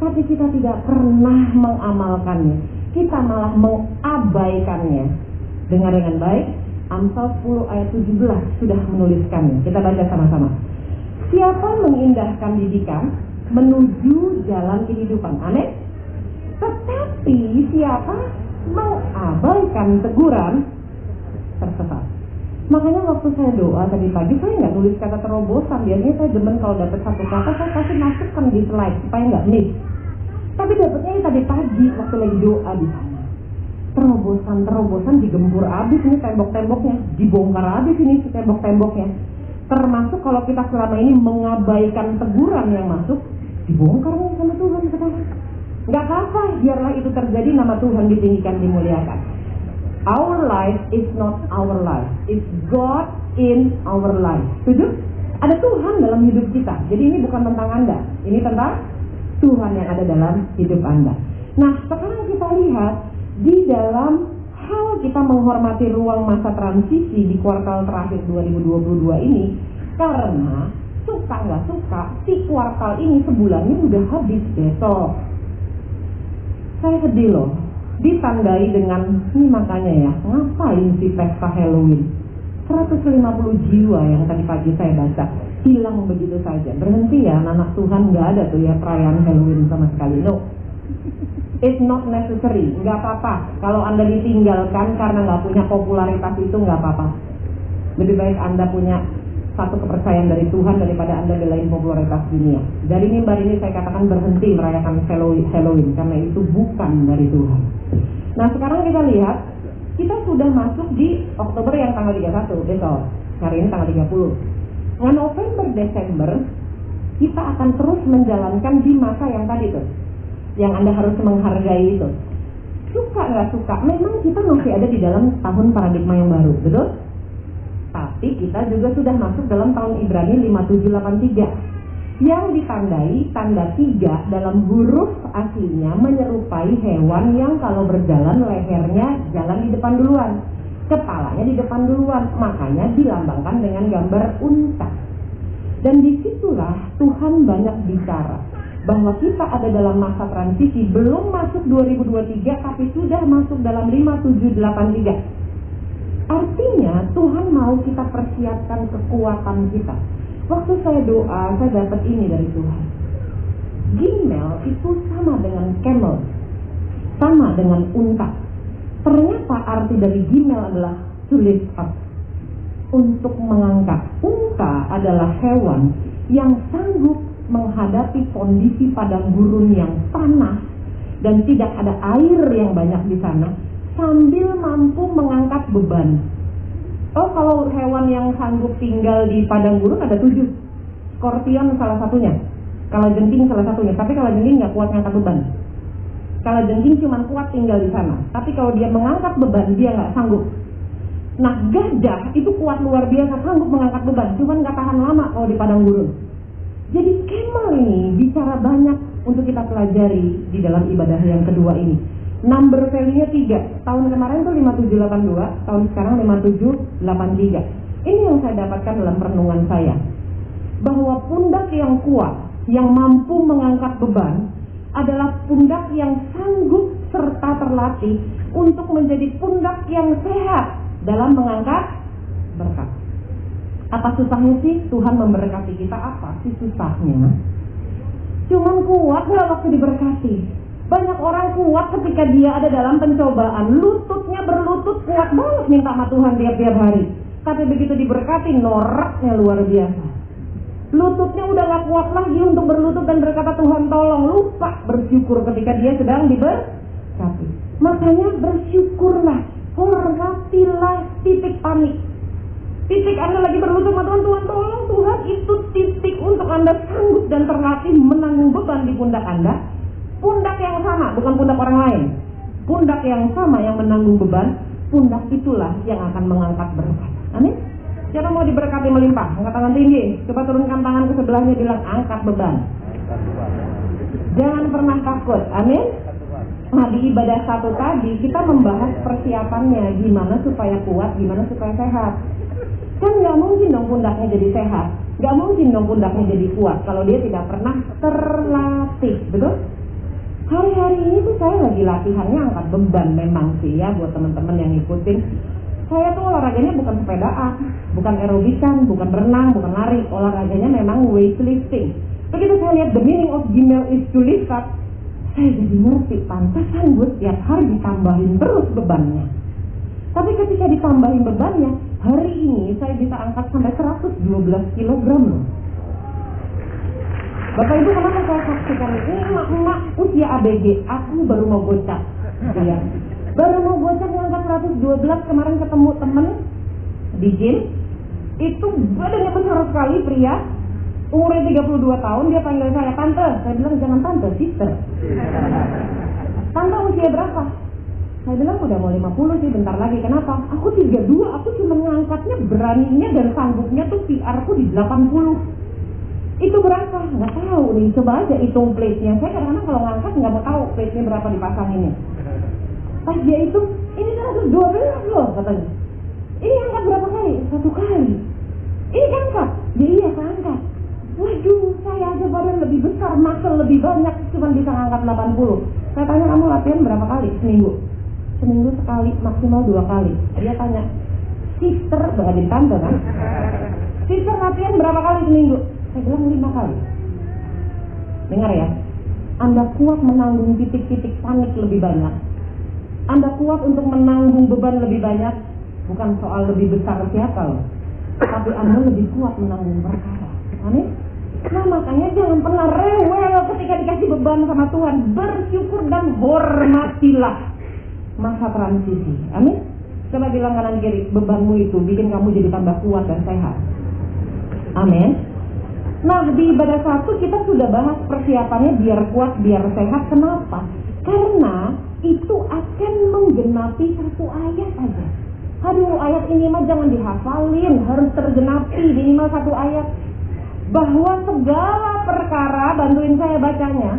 Tapi kita tidak pernah mengamalkannya. Kita malah mengabaikannya. Dengar dengan baik, Amsal 10 ayat 17 sudah menuliskannya. Kita baca sama-sama. Siapa mengindahkan didikan menuju jalan kehidupan? Aneh? Tetapi siapa mengabaikan teguran tersesat. Makanya waktu saya doa tadi pagi saya nggak nulis kata terobosan. Biasanya saya demen kalau dapat satu kata saya kasih masukkan di slide supaya nggak miss. Tapi dapatnya tadi pagi waktu lagi doa di sana. Terobosan terobosan digempur habis ini tembok-temboknya, dibongkar habis ini tembok-temboknya. Termasuk kalau kita selama ini mengabaikan teguran yang masuk, dibongkar nih sama Tuhan sekarang. Gak apa-apa, biarlah itu terjadi nama Tuhan ditinggikan, dimuliakan. Our life is not our life, it's God in our life. Setuju? Ada Tuhan dalam hidup kita. Jadi ini bukan tentang Anda, ini tentang Tuhan yang ada dalam hidup Anda. Nah, sekarang kita lihat di dalam hal kita menghormati ruang masa transisi di kuartal terakhir 2022 ini karena suka nggak suka si kuartal ini sebulannya udah habis besok. Saya sedih loh ditandai dengan ini makanya ya ngapain sih pesta Halloween? 150 jiwa yang tadi pagi saya baca hilang begitu saja. Berhenti ya anak Tuhan nggak ada tuh ya perayaan Halloween sama sekali. No it's not necessary nggak apa-apa kalau anda ditinggalkan karena nggak punya popularitas itu nggak apa-apa lebih baik anda punya satu kepercayaan dari Tuhan daripada Anda belain popularitas dunia. Dari mimbar ini saya katakan berhenti merayakan Halloween, karena itu bukan dari Tuhan. Nah sekarang kita lihat, kita sudah masuk di Oktober yang tanggal 31 besok. Hari ini tanggal 30. Nah November, Desember, kita akan terus menjalankan di masa yang tadi tuh. Yang Anda harus menghargai itu. Suka nggak suka, memang kita masih ada di dalam tahun paradigma yang baru, betul? Tapi kita juga sudah masuk dalam tahun Ibrani 5783 yang ditandai tanda tiga dalam huruf aslinya menyerupai hewan yang kalau berjalan lehernya jalan di depan duluan. Kepalanya di depan duluan makanya dilambangkan dengan gambar unta. Dan di situlah Tuhan banyak bicara bahwa kita ada dalam masa transisi belum masuk 2023 tapi sudah masuk dalam 5783 artinya Tuhan mau kita persiapkan kekuatan kita Waktu saya doa, saya dapat ini dari Tuhan. Gimel itu sama dengan camel, sama dengan unta. Ternyata arti dari gimel adalah to lift up, untuk mengangkat. Unta adalah hewan yang sanggup menghadapi kondisi padang gurun yang panas dan tidak ada air yang banyak di sana sambil mampu mengangkat beban. Oh kalau hewan yang sanggup tinggal di padang gurun ada tujuh. Skorpion salah satunya. Kalau jengking salah satunya. Tapi kalau jengking nggak kuat ngangkat beban. Kalau jengking cuma kuat tinggal di sana. Tapi kalau dia mengangkat beban dia nggak sanggup. Nah gajah itu kuat luar biasa sanggup mengangkat beban. Cuman nggak tahan lama kalau di padang gurun. Jadi camel ini bicara banyak untuk kita pelajari di dalam ibadah yang kedua ini number value-nya 3. Tahun kemarin tuh 5782, tahun sekarang 5783. Ini yang saya dapatkan dalam perenungan saya. Bahwa pundak yang kuat, yang mampu mengangkat beban, adalah pundak yang sanggup serta terlatih untuk menjadi pundak yang sehat dalam mengangkat. Apa susahnya sih Tuhan memberkati kita? Apa sih susahnya? Cuman kuat nggak waktu diberkati? Banyak orang kuat ketika dia ada dalam pencobaan. Lututnya berlutut kuat banget minta sama Tuhan tiap-tiap hari. Tapi begitu diberkati noraknya luar biasa. Lututnya udah gak kuat lagi untuk berlutut dan berkata Tuhan tolong. Lupa bersyukur ketika dia sedang diberkati. Makanya bersyukurlah. Hormatilah titik panik. Titik Anda lagi berlutut sama Tuhan, Tuhan tolong Tuhan itu titik untuk Anda sanggup dan terlatih menanggung beban di pundak Anda pundak yang sama, bukan pundak orang lain. Pundak yang sama yang menanggung beban, pundak itulah yang akan mengangkat berkat. Amin. Siapa mau diberkati melimpah? Angkat tangan tinggi. Coba turunkan tangan ke sebelahnya bilang angkat beban. Jangan pernah takut. Amin. Nah di ibadah satu tadi kita membahas persiapannya gimana supaya kuat, gimana supaya sehat. Kan nggak mungkin dong pundaknya jadi sehat, nggak mungkin dong pundaknya jadi kuat kalau dia tidak pernah terlatih, betul? Hari-hari ini tuh saya lagi latihannya angkat beban memang sih ya buat teman-teman yang ngikutin. Saya tuh olahraganya bukan sepedaan, bukan aerobikan, bukan renang, bukan lari. Olahraganya memang weightlifting. Begitu saya lihat the meaning of gimel is to lift up, saya jadi ngerti pantasan gue setiap hari ditambahin terus bebannya. Tapi ketika ditambahin bebannya, hari ini saya bisa angkat sampai 112 kg. Bapak Ibu kenapa saya saksikan ini emak-emak usia ABG, aku baru mau gocap. Ya. Baru mau gocap ngangkat 112 kemarin ketemu temen di gym. Itu badannya besar sekali pria. Umurnya 32 tahun, dia panggil saya tante. Saya bilang jangan tante, sister. Tante usia berapa? Saya bilang udah mau 50 sih bentar lagi. Kenapa? Aku 32, aku cuma ngangkatnya beraninya dan sanggupnya tuh PR ku di 80 itu berapa? Nggak tahu nih. Coba aja hitung plate-nya. Saya kadang-kadang kalau ngangkat nggak mau tahu plate-nya berapa dipasang ini. Pas dia itu, ini kan ada 12 loh katanya. Ini angkat berapa kali? Satu kali. Ini angkat? Ya iya angkat. Waduh, saya aja badan lebih besar, muscle lebih banyak, cuma bisa ngangkat 80. Saya tanya kamu latihan berapa kali seminggu? Seminggu sekali, maksimal dua kali. Dia tanya, sister, bahkan tante kan? Sister latihan berapa kali seminggu? Saya bilang lima kali. Dengar ya, Anda kuat menanggung titik-titik panik lebih banyak. Anda kuat untuk menanggung beban lebih banyak, bukan soal lebih besar siapa loh. Tapi Anda lebih kuat menanggung perkara. Amin. Nah makanya jangan pernah rewel ketika dikasih beban sama Tuhan. Bersyukur dan hormatilah masa transisi. Amin. Coba bilang kanan kiri, bebanmu itu bikin kamu jadi tambah kuat dan sehat. Amin. Nah di ibadah satu kita sudah bahas persiapannya biar kuat, biar sehat. Kenapa? Karena itu akan menggenapi satu ayat aja. Aduh ayat ini mah jangan dihafalin, harus tergenapi minimal satu ayat. Bahwa segala perkara, bantuin saya bacanya,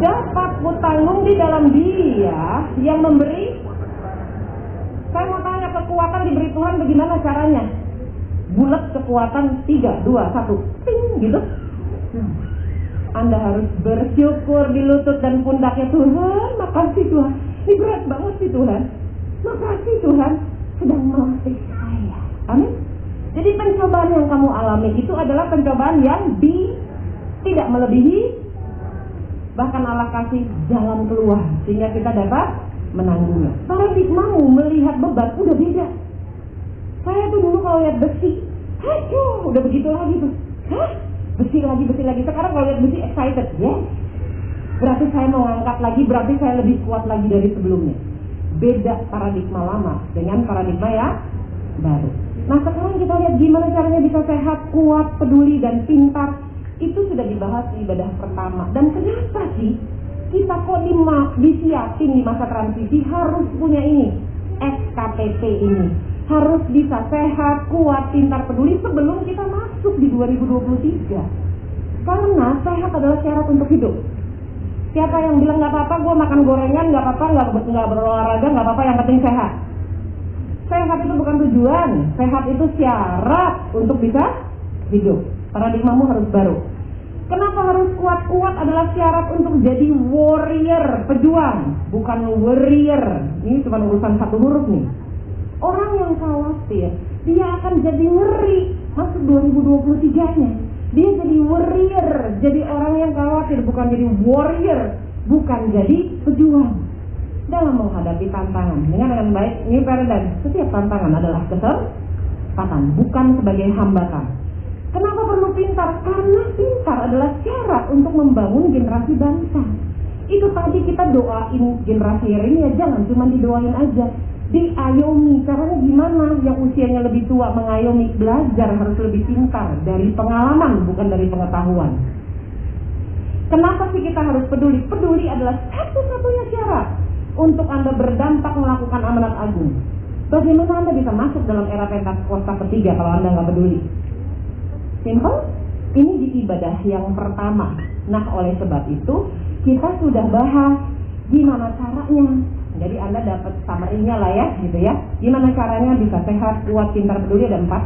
dapat kutanggung di dalam dia yang memberi. Saya mau tanya kekuatan diberi Tuhan bagaimana caranya? Bulat kekuatan 3, 2, 1, ting gitu. Hmm. Anda harus bersyukur di lutut dan pundaknya Tuhan, makasih Tuhan. Ini berat banget sih Tuhan. Makasih Tuhan sedang melatih saya. Amin. Jadi pencobaan yang kamu alami itu adalah pencobaan yang di tidak melebihi bahkan Allah kasih jalan keluar sehingga kita dapat menanggungnya. Paradigmamu melihat beban udah beda. Saya tuh dulu kalau lihat besi, aduh, udah begitu lagi tuh. Hah? Besi lagi, besi lagi. Sekarang kalau lihat besi excited, ya. Berarti saya mau ngangkat lagi, berarti saya lebih kuat lagi dari sebelumnya. Beda paradigma lama dengan paradigma ya baru. Nah sekarang kita lihat gimana caranya bisa sehat, kuat, peduli, dan pintar. Itu sudah dibahas di ibadah pertama. Dan kenapa sih kita kok di disiapin di masa transisi harus punya ini, SKPP ini. Harus bisa sehat, kuat, pintar, peduli sebelum kita masuk di 2023. Karena sehat adalah syarat untuk hidup. Siapa yang bilang nggak apa-apa, gue makan gorengan, nggak apa-apa, nggak nggak berolahraga, nggak apa-apa, yang penting sehat. Sehat itu bukan tujuan, sehat itu syarat untuk bisa hidup. Paradigmamu harus baru. Kenapa harus kuat-kuat adalah syarat untuk jadi warrior, pejuang, bukan warrior. Ini cuma urusan satu huruf nih. Orang yang khawatir, dia akan jadi ngeri masuk 2023-nya. Dia jadi warrior, jadi orang yang khawatir, bukan jadi warrior, bukan jadi pejuang. Dalam menghadapi tantangan, dengan dengan baik, ini paradigm, setiap tantangan adalah kesempatan, bukan sebagai hambatan. Kenapa perlu pintar? Karena pintar adalah syarat untuk membangun generasi bangsa. Itu tadi kita doain generasi ini ya jangan cuma didoain aja. Diayomi, caranya gimana? Yang usianya lebih tua mengayomi, belajar harus lebih pintar dari pengalaman bukan dari pengetahuan. Kenapa sih kita harus peduli? Peduli adalah satu-satunya syarat untuk Anda berdampak melakukan amanat agung. Bagaimana Anda bisa masuk dalam era Pentakosta ketiga kalau Anda nggak peduli? Simple. Ini di ibadah yang pertama. Nah, oleh sebab itu kita sudah bahas gimana caranya. Jadi Anda dapat summary-nya lah ya, gitu ya. Gimana caranya bisa sehat, kuat, pintar, peduli ada empat.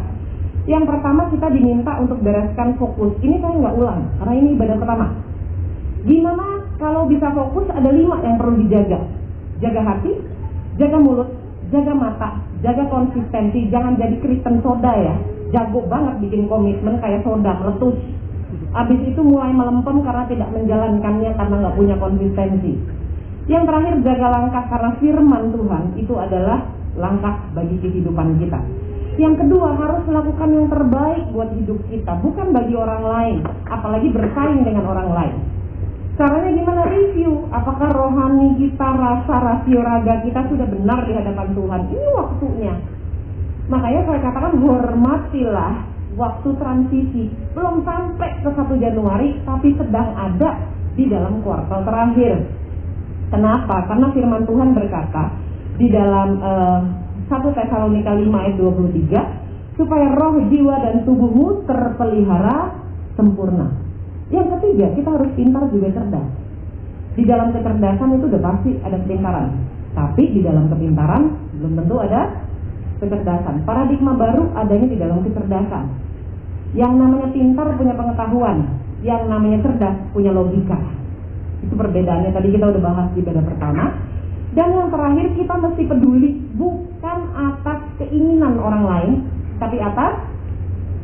Yang pertama kita diminta untuk bereskan fokus. Ini saya nggak ulang, karena ini ibadah pertama. Gimana kalau bisa fokus ada lima yang perlu dijaga. Jaga hati, jaga mulut, jaga mata, jaga konsistensi. Jangan jadi Kristen soda ya jago banget bikin komitmen kayak soda meletus. Abis itu mulai melempem karena tidak menjalankannya karena nggak punya konsistensi. Yang terakhir jaga langkah karena firman Tuhan itu adalah langkah bagi kehidupan kita. Yang kedua harus melakukan yang terbaik buat hidup kita, bukan bagi orang lain, apalagi bersaing dengan orang lain. Caranya gimana review? Apakah rohani kita, rasa, rasio raga kita sudah benar di hadapan Tuhan? Ini waktunya. Makanya saya katakan hormatilah waktu transisi. Belum sampai ke 1 Januari, tapi sedang ada di dalam kuartal terakhir. Kenapa? Karena firman Tuhan berkata di dalam uh, 1 Tesalonika 5 ayat 23 supaya roh, jiwa dan tubuhmu terpelihara sempurna. Yang ketiga, kita harus pintar juga cerdas. Di dalam kecerdasan itu udah pasti ada kepintaran. Tapi di dalam kepintaran belum tentu ada kecerdasan. Paradigma baru adanya di dalam kecerdasan. Yang namanya pintar punya pengetahuan, yang namanya cerdas punya logika. Itu perbedaannya tadi kita udah bahas di pada pertama. Dan yang terakhir kita mesti peduli bukan atas keinginan orang lain, tapi atas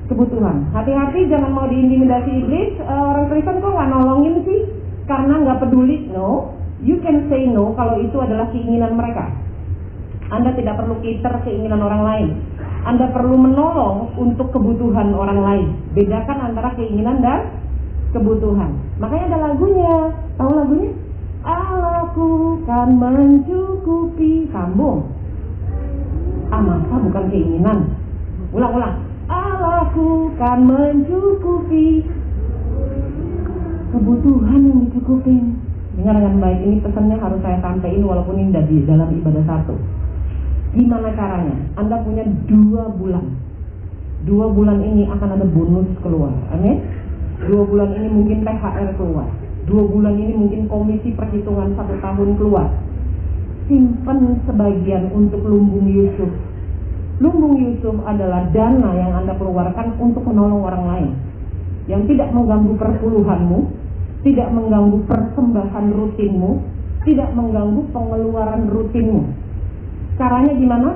kebutuhan. Hati-hati jangan mau diintimidasi iblis. Uh, orang Kristen kok nggak nolongin sih? Karena nggak peduli. No, you can say no kalau itu adalah keinginan mereka. Anda tidak perlu cater keinginan orang lain. Anda perlu menolong untuk kebutuhan orang lain. Bedakan antara keinginan dan kebutuhan. Makanya ada lagunya. Tahu lagunya? Allahku kan mencukupi sambung. Ah masa bukan keinginan. Ulang-ulang. Allah Aku kan mencukupi kebutuhan yang dicukupin. Dengar dengan baik, ini pesannya harus saya sampaikan walaupun ini di dalam ibadah satu. Gimana caranya? Anda punya dua bulan. Dua bulan ini akan ada bonus keluar. Amin. Dua bulan ini mungkin THR keluar. Dua bulan ini mungkin komisi perhitungan satu tahun keluar. Simpan sebagian untuk lumbung Yusuf. Lumbung Yusuf adalah dana yang Anda keluarkan untuk menolong orang lain. Yang tidak mengganggu perpuluhanmu, tidak mengganggu persembahan rutinmu, tidak mengganggu pengeluaran rutinmu. Caranya gimana?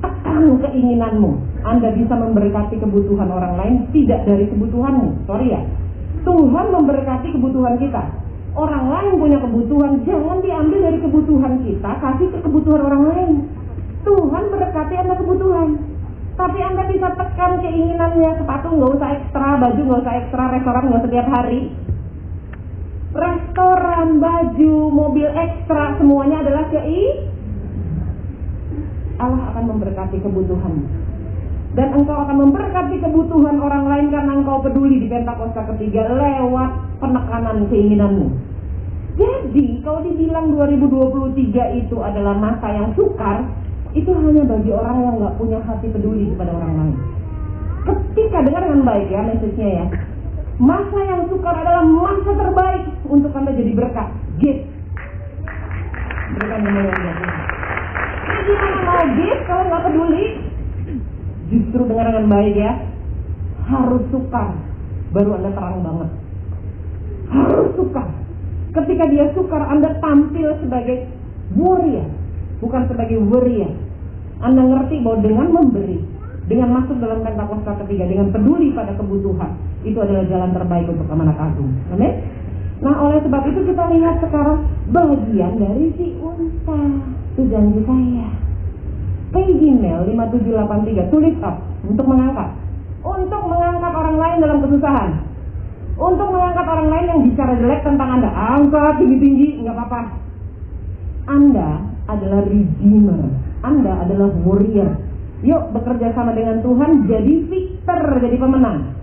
Tekan keinginanmu. Anda bisa memberkati kebutuhan orang lain tidak dari kebutuhanmu. Sorry ya. Tuhan memberkati kebutuhan kita. Orang lain punya kebutuhan, jangan diambil dari kebutuhan kita, kasih ke kebutuhan orang lain. Tuhan berkati Anda kebutuhan. Tapi Anda bisa tekan keinginannya, sepatu nggak usah ekstra, baju nggak usah ekstra, restoran nggak setiap hari. Restoran, baju, mobil ekstra, semuanya adalah kei Allah akan memberkati kebutuhanmu. Dan engkau akan memberkati kebutuhan orang lain karena engkau peduli di Pentakosta ketiga lewat penekanan keinginanmu. Jadi kalau dibilang 2023 itu adalah masa yang sukar, itu hanya bagi orang yang nggak punya hati peduli kepada orang lain. Ketika dengar dengan baik ya message-nya ya. Masa yang sukar adalah masa terbaik untuk Anda jadi berkat. Gift. Berikan yang gift kalau nggak peduli? Justru dengar dengan baik ya. Harus sukar. Baru Anda terang banget. Harus sukar. Ketika dia sukar, Anda tampil sebagai warrior. Bukan sebagai warrior. Anda ngerti bahwa dengan memberi, dengan masuk dalam Pentakosta ketiga, dengan peduli pada kebutuhan, itu adalah jalan terbaik untuk amanat agung. Amin? Nah, oleh sebab itu kita lihat sekarang bagian dari si unta. Itu janji saya. Page email 5783 tulis up untuk mengangkat. Untuk mengangkat orang lain dalam kesusahan. Untuk mengangkat orang lain yang bicara jelek tentang Anda. Angkat tinggi-tinggi, nggak apa-apa. Anda adalah redeemer. Anda adalah warrior. Yuk bekerja sama dengan Tuhan jadi victor, jadi pemenang.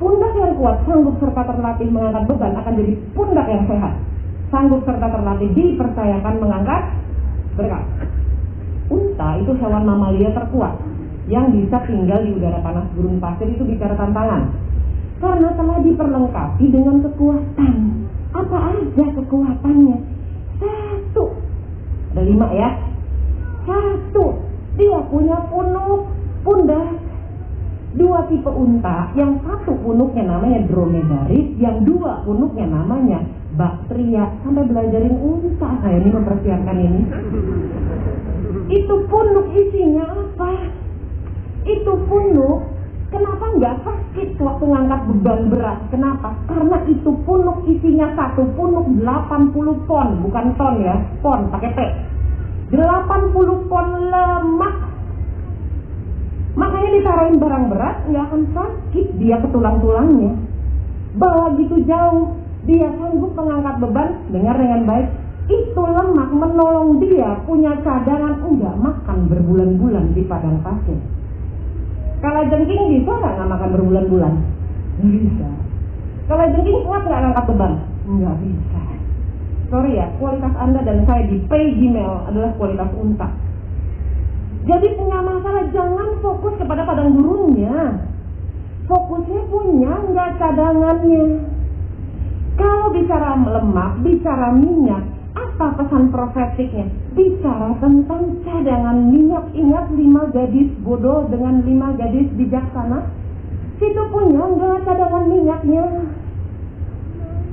Pundak yang kuat, sanggup serta terlatih mengangkat beban akan jadi pundak yang sehat. Sanggup serta terlatih dipercayakan mengangkat berkat. Unta itu hewan mamalia terkuat yang bisa tinggal di udara panas gurun pasir itu bicara tantangan. Karena telah diperlengkapi dengan kekuatan. Apa aja kekuatannya? Satu. Ada lima ya. Satu. Dia punya punuk, pundak. Dua tipe unta, yang satu punuknya namanya dromedaris, yang dua punuknya namanya baktria. Sampai belajarin unta saya ini mempersiapkan ini. Itu punuk isinya apa? Itu punuk Kenapa nggak sakit waktu ngangkat beban berat? Kenapa? Karena itu punuk isinya satu punuk 80 pon, bukan ton ya, pon pakai P. 80 pon lemak. Makanya ditaruhin barang berat nggak akan sakit dia ke tulang-tulangnya. Bawa gitu jauh, dia sanggup mengangkat beban. Dengar dengan baik, itu lemak menolong dia punya cadangan enggak makan berbulan-bulan di padang pasir. Kalau jengking bisa nggak makan berbulan-bulan? Bisa. Kalau jengking kuat nggak ngangkat beban? Nggak bisa. Sorry ya, kualitas Anda dan saya di pay Gmail adalah kualitas unta. Jadi punya masalah jangan fokus kepada padang gurunnya. Fokusnya punya nggak cadangannya. Kalau bicara lemak, bicara minyak, apa pesan profetiknya? Bicara tentang cadangan minyak. Ingat lima gadis bodoh dengan lima gadis bijaksana? Situ punya nggak cadangan minyaknya?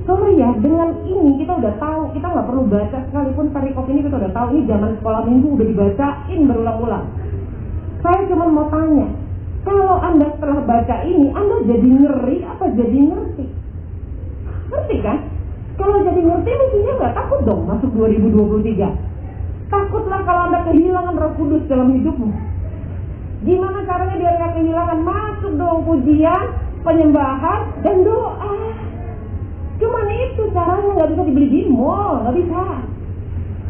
Sorry ya, dengan ini kita udah tahu, kita nggak perlu baca sekalipun perikop ini kita udah tahu ini zaman sekolah minggu udah dibacain berulang-ulang. Saya cuma mau tanya, kalau anda setelah baca ini, anda jadi ngeri apa jadi ngerti? Ngerti kan? Kalau jadi ngerti mestinya nggak takut dong masuk 2023. Takutlah kalau anda kehilangan roh kudus dalam hidupmu. Gimana caranya biar nggak kehilangan? Masuk dong pujian, penyembahan, dan doa. Cuman itu caranya nggak bisa dibeli di mall, nggak bisa.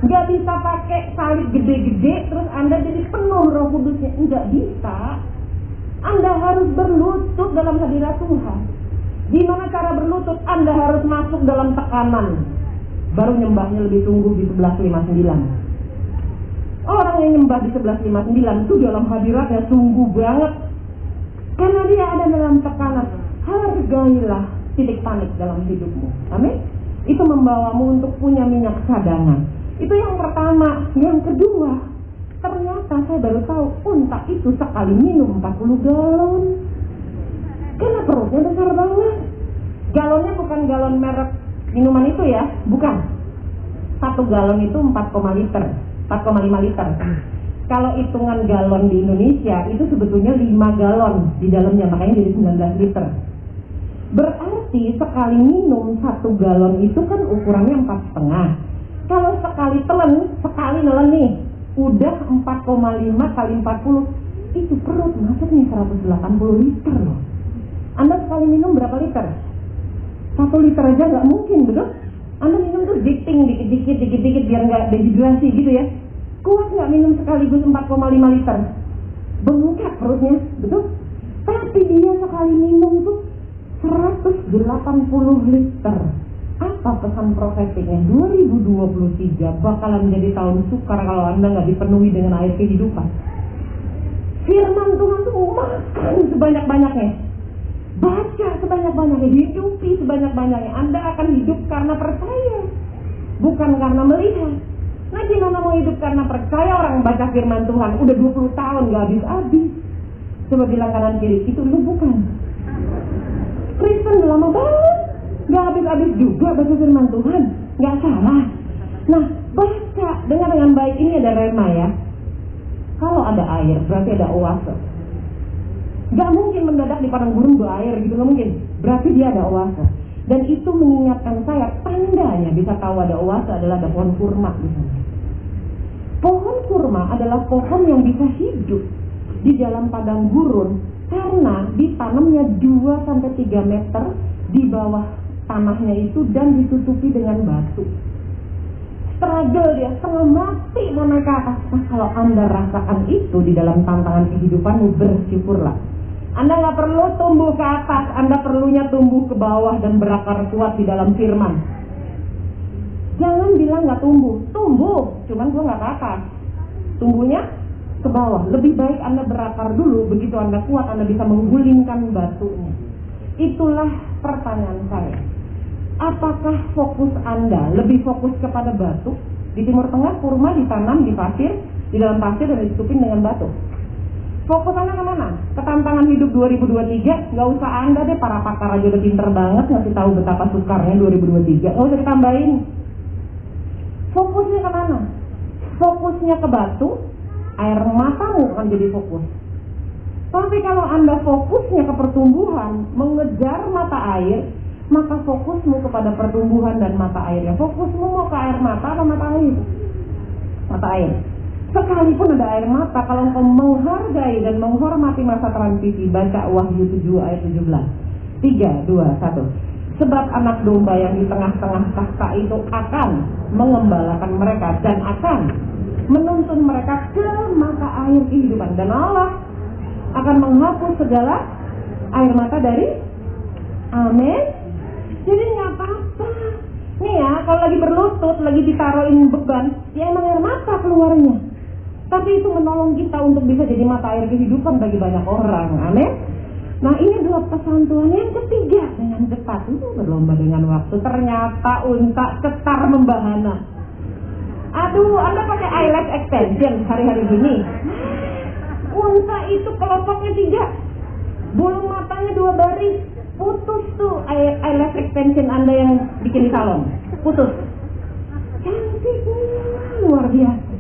Nggak bisa pakai salib gede-gede terus anda jadi penuh roh kudusnya, nggak bisa. Anda harus berlutut dalam hadirat Tuhan. Gimana cara berlutut? Anda harus masuk dalam tekanan. Baru nyembahnya lebih tunggu di 1159. Orang yang nyembah di 1159 itu dalam hadiratnya sungguh banget. Karena dia ada dalam tekanan. Hargailah titik panik dalam hidupmu. Amin. Itu membawamu untuk punya minyak cadangan. Itu yang pertama. Yang kedua, ternyata saya baru tahu unta itu sekali minum 40 galon. Karena perutnya besar banget. Galonnya bukan galon merek minuman itu ya, bukan. Satu galon itu 4, liter, 4,5 liter. Kalau hitungan galon di Indonesia itu sebetulnya 5 galon di dalamnya, makanya jadi 19 liter. Berarti sekali minum satu galon itu kan ukurannya empat setengah. Kalau sekali telan, sekali nelen nih, udah 4,5 kali 40 itu perut masuk nih 180 liter loh. Anda sekali minum berapa liter? Satu liter aja nggak mungkin, betul? Anda minum tuh dikting dikit-dikit, dikit-dikit biar nggak dehidrasi gitu ya. Kuat nggak minum sekaligus 4,5 liter? Bengkak perutnya, betul? Tapi dia sekali minum tuh 180 liter. Apa pesan profetiknya? 2023 bakalan menjadi tahun sukar kalau Anda nggak dipenuhi dengan air kehidupan. Firman Tuhan tuh makan sebanyak-banyaknya. Baca sebanyak-banyaknya, hidupi sebanyak-banyaknya. Anda akan hidup karena percaya, bukan karena melihat. Nah gimana mau hidup karena percaya orang baca firman Tuhan udah 20 tahun gak habis-habis. Coba bilang kanan kiri, itu lu bukan. Kristen udah lama banget. Gak habis-habis juga baca firman Tuhan. Gak salah. Nah, baca. Dengar dengan baik ini ada rema ya. Kalau ada air, berarti ada oase. Gak mungkin mendadak di padang gurun berair gitu, gak mungkin. Berarti dia ada oase. Dan itu mengingatkan saya, tandanya bisa tahu ada oase adalah ada pohon kurma di. Pohon kurma adalah pohon yang bisa hidup di dalam padang gurun karena ditanamnya 2 sampai 3 meter di bawah tanahnya itu dan ditutupi dengan batu. Struggle dia, setengah mati mau naik ke atas. Nah, kalau Anda rasakan itu di dalam tantangan kehidupanmu, bersyukurlah. Anda nggak perlu tumbuh ke atas, Anda perlunya tumbuh ke bawah dan berakar kuat di dalam firman. Jangan bilang nggak tumbuh, tumbuh, cuman gua nggak ke atas. Tumbuhnya ke bawah. Lebih baik Anda berakar dulu, begitu Anda kuat, Anda bisa menggulingkan batunya. Itulah pertanyaan saya. Apakah fokus Anda lebih fokus kepada batu? Di Timur Tengah kurma ditanam di pasir, di dalam pasir dan ditutupin dengan batu. Fokus Anda ke mana? Ke tantangan hidup 2023? Nggak usah Anda deh, para pakar aja udah pinter banget ngasih tahu betapa sukarnya 2023. Nggak usah ditambahin. Fokusnya ke mana? Fokusnya ke batu, air matamu akan jadi fokus. Tapi kalau Anda fokusnya ke pertumbuhan, mengejar mata air, maka fokusmu kepada pertumbuhan dan mata airnya. Fokusmu mau ke air mata atau mata air? Mata air. Sekalipun ada air mata, kalau engkau menghargai dan menghormati masa transisi, baca Wahyu 7 ayat 17. 3, 2, 1. Sebab anak domba yang di tengah-tengah tahta itu akan mengembalakan mereka dan akan menuntun mereka ke mata air kehidupan. Dan Allah akan menghapus segala air mata dari Amin. Jadi nggak apa-apa. Nih ya, kalau lagi berlutut, lagi ditaruhin beban, ya emang air mata keluarnya. Tapi itu menolong kita untuk bisa jadi mata air kehidupan bagi banyak orang. Amin. Nah ini adalah pesan Tuhan yang ketiga dengan cepat itu berlomba dengan waktu. Ternyata unta cetar membahana. Aduh, Anda pakai eyelash extension hari-hari gini. Unta itu kelopaknya tiga, bulu matanya dua baris, putus tuh eye- eyelash extension Anda yang bikin di salon. Putus. Cantiknya luar biasa.